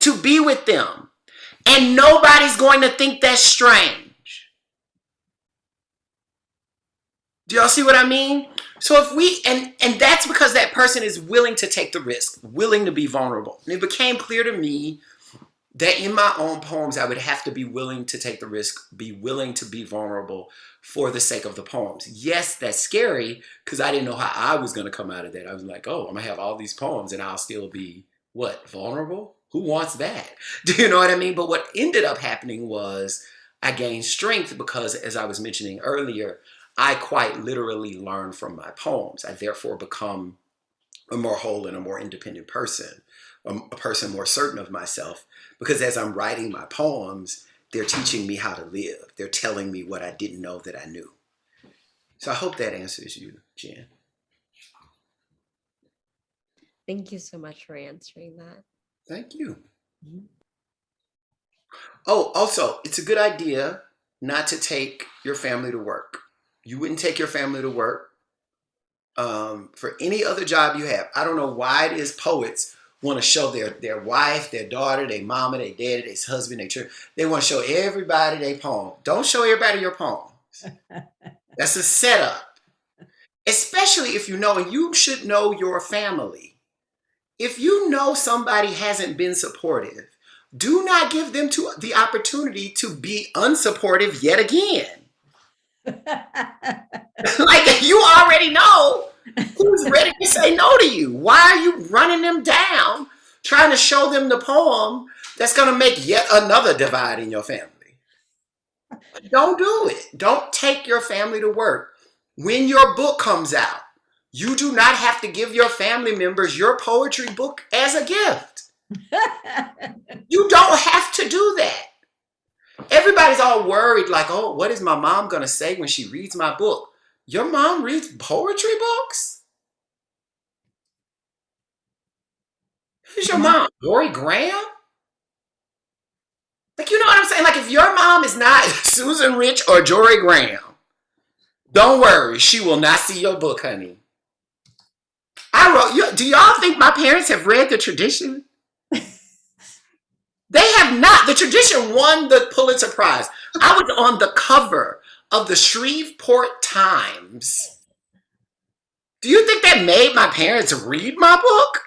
to be with them. And nobody's going to think that's strange. Do y'all see what I mean? So if we and and that's because that person is willing to take the risk, willing to be vulnerable. And it became clear to me that in my own poems I would have to be willing to take the risk, be willing to be vulnerable for the sake of the poems. Yes, that's scary because I didn't know how I was going to come out of that. I was like, "Oh, I'm going to have all these poems and I'll still be what? Vulnerable? Who wants that?" Do you know what I mean? But what ended up happening was I gained strength because as I was mentioning earlier, I quite literally learn from my poems. I therefore become a more whole and a more independent person, a, a person more certain of myself. Because as I'm writing my poems, they're teaching me how to live. They're telling me what I didn't know that I knew. So I hope that answers you, Jen. Thank you so much for answering that. Thank you. Mhm. Oh, also, it's a good idea not to take your family to work. You wouldn't take your family to work um, for any other job you have. I don't know why it is poets want to show their their wife, their daughter, their mama, their daddy, their husband, their children. They want to show everybody their poem. Don't show everybody your poems. That's a setup. Especially if you know, and you should know your family. If you know somebody hasn't been supportive, do not give them to the opportunity to be unsupportive yet again. like you already know who's ready to say no to you. Why are you running them down, trying to show them the poem that's going to make yet another divide in your family? Don't do it. Don't take your family to work. When your book comes out, you do not have to give your family members your poetry book as a gift. You don't have to do that. Everybody's all worried, like, oh, what is my mom going to say when she reads my book? Your mom reads poetry books? Who's your mom? Mm-hmm. Jorie Graham? Like, you know what I'm saying? Like, if your mom is not Susan Rich or Jorie Graham, don't worry, she will not see your book, honey. I wrote, you, do y'all think my parents have read the tradition? They have not. The tradition won the Pulitzer Prize. I was on the cover of the Shreveport Times. Do you think that made my parents read my book?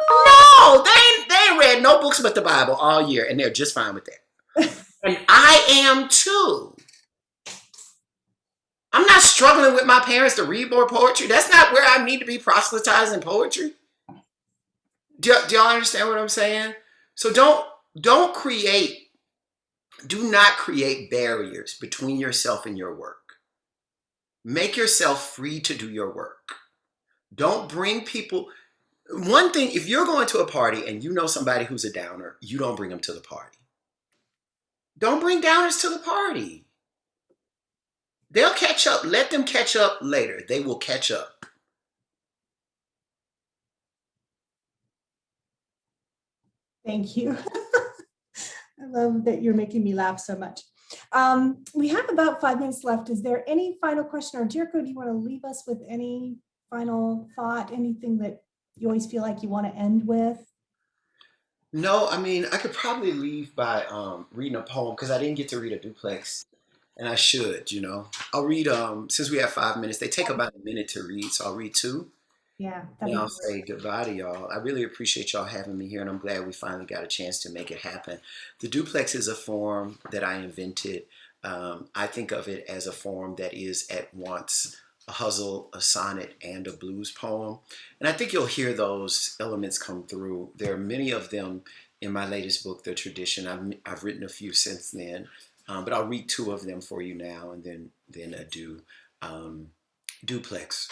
No, they they read no books but the Bible all year, and they're just fine with that. and I am too. I'm not struggling with my parents to read more poetry. That's not where I need to be proselytizing poetry. Do, do y'all understand what I'm saying? So don't don't create do not create barriers between yourself and your work. Make yourself free to do your work. Don't bring people one thing if you're going to a party and you know somebody who's a downer you don't bring them to the party. Don't bring downers to the party. They'll catch up let them catch up later. They will catch up Thank you. I love that you're making me laugh so much. Um, we have about five minutes left. Is there any final question or Jericho, do you want to leave us with any final thought, anything that you always feel like you want to end with? No, I mean, I could probably leave by um, reading a poem because I didn't get to read a duplex, and I should, you know. I'll read, um, since we have five minutes, they take about a minute to read, so I'll read two, Yeah. I'll say goodbye to y'all. I really appreciate y'all having me here, and I'm glad we finally got a chance to make it happen. The duplex is a form that I invented. Um, I think of it as a form that is at once a hustle, a sonnet, and a blues poem. And I think you'll hear those elements come through. There are many of them in my latest book, The Tradition. I've, I've written a few since then, um, but I'll read two of them for you now and then, then adieu. Um, duplex.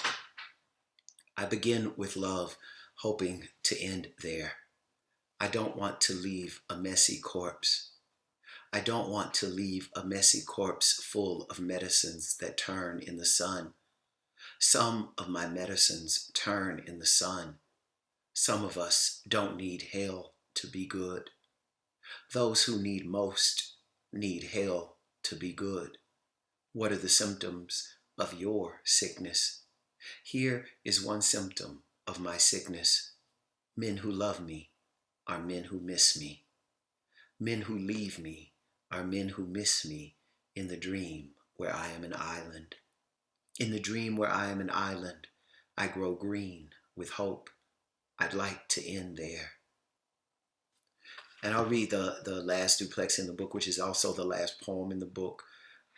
I begin with love, hoping to end there. I don't want to leave a messy corpse. I don't want to leave a messy corpse full of medicines that turn in the sun. Some of my medicines turn in the sun. Some of us don't need hell to be good. Those who need most need hell to be good. What are the symptoms of your sickness? Here is one symptom of my sickness. Men who love me are men who miss me. Men who leave me are men who miss me in the dream where I am an island. In the dream where I am an island, I grow green with hope. I'd like to end there. And I'll read the, the last duplex in the book, which is also the last poem in the book,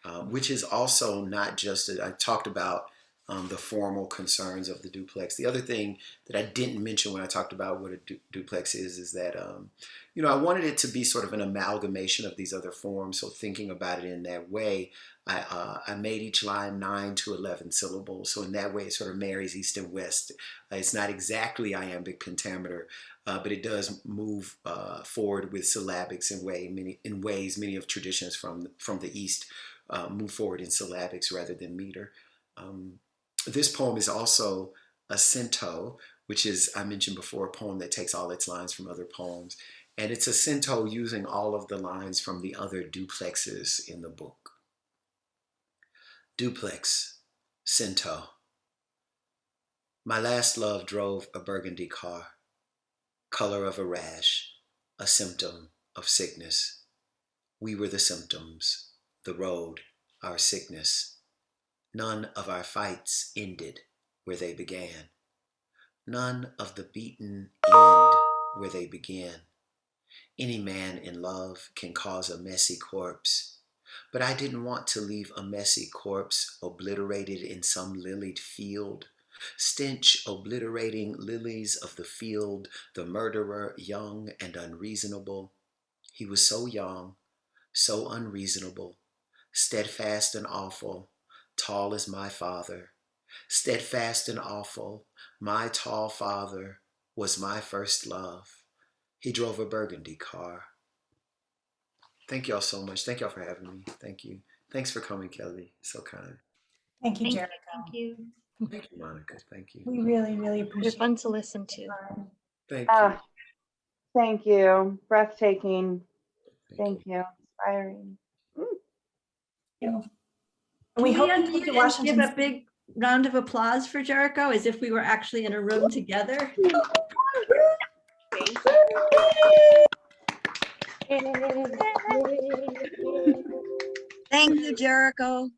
uh, which is also not just, I talked about um, the formal concerns of the duplex. The other thing that I didn't mention when I talked about what a du- duplex is, is that, um, you know, I wanted it to be sort of an amalgamation of these other forms. So thinking about it in that way, I, uh, I made each line 9 to 11 syllables. So in that way, it sort of marries east and west. Uh, it's not exactly iambic pentameter, uh, but it does move uh, forward with syllabics in way many in ways many of traditions from from the east uh, move forward in syllabics rather than meter. Um, this poem is also a cento, which is I mentioned before a poem that takes all its lines from other poems, and it's a cento using all of the lines from the other duplexes in the book. Duplex, cento. My last love drove a burgundy car color of a rash, a symptom of sickness. We were the symptoms, the road, our sickness. None of our fights ended where they began. None of the beaten end where they began. Any man in love can cause a messy corpse, but I didn't want to leave a messy corpse obliterated in some lilied field stench obliterating lilies of the field, the murderer young and unreasonable. He was so young, so unreasonable, steadfast and awful, tall as my father. Steadfast and awful, my tall father was my first love. He drove a burgundy car. Thank y'all so much. Thank y'all for having me. Thank you. Thanks for coming, Kelly. So kind. Thank you, Thank. Jericho. Thank you. Thank you, Monica. Thank you. We really, really They're appreciate fun to listen to. Thank you. Ah, Thank you. Breathtaking. Thank Thank you. Inspiring. And we Can hope we you unmute come to Washington. Give a big round of applause for Jericho as if we were actually in a room together. Thank you, Jericho.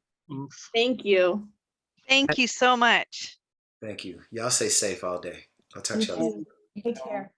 Thank you. Thank you so much. Thank you. Y'all stay safe all day. I'll talk to y'all. later. Take care.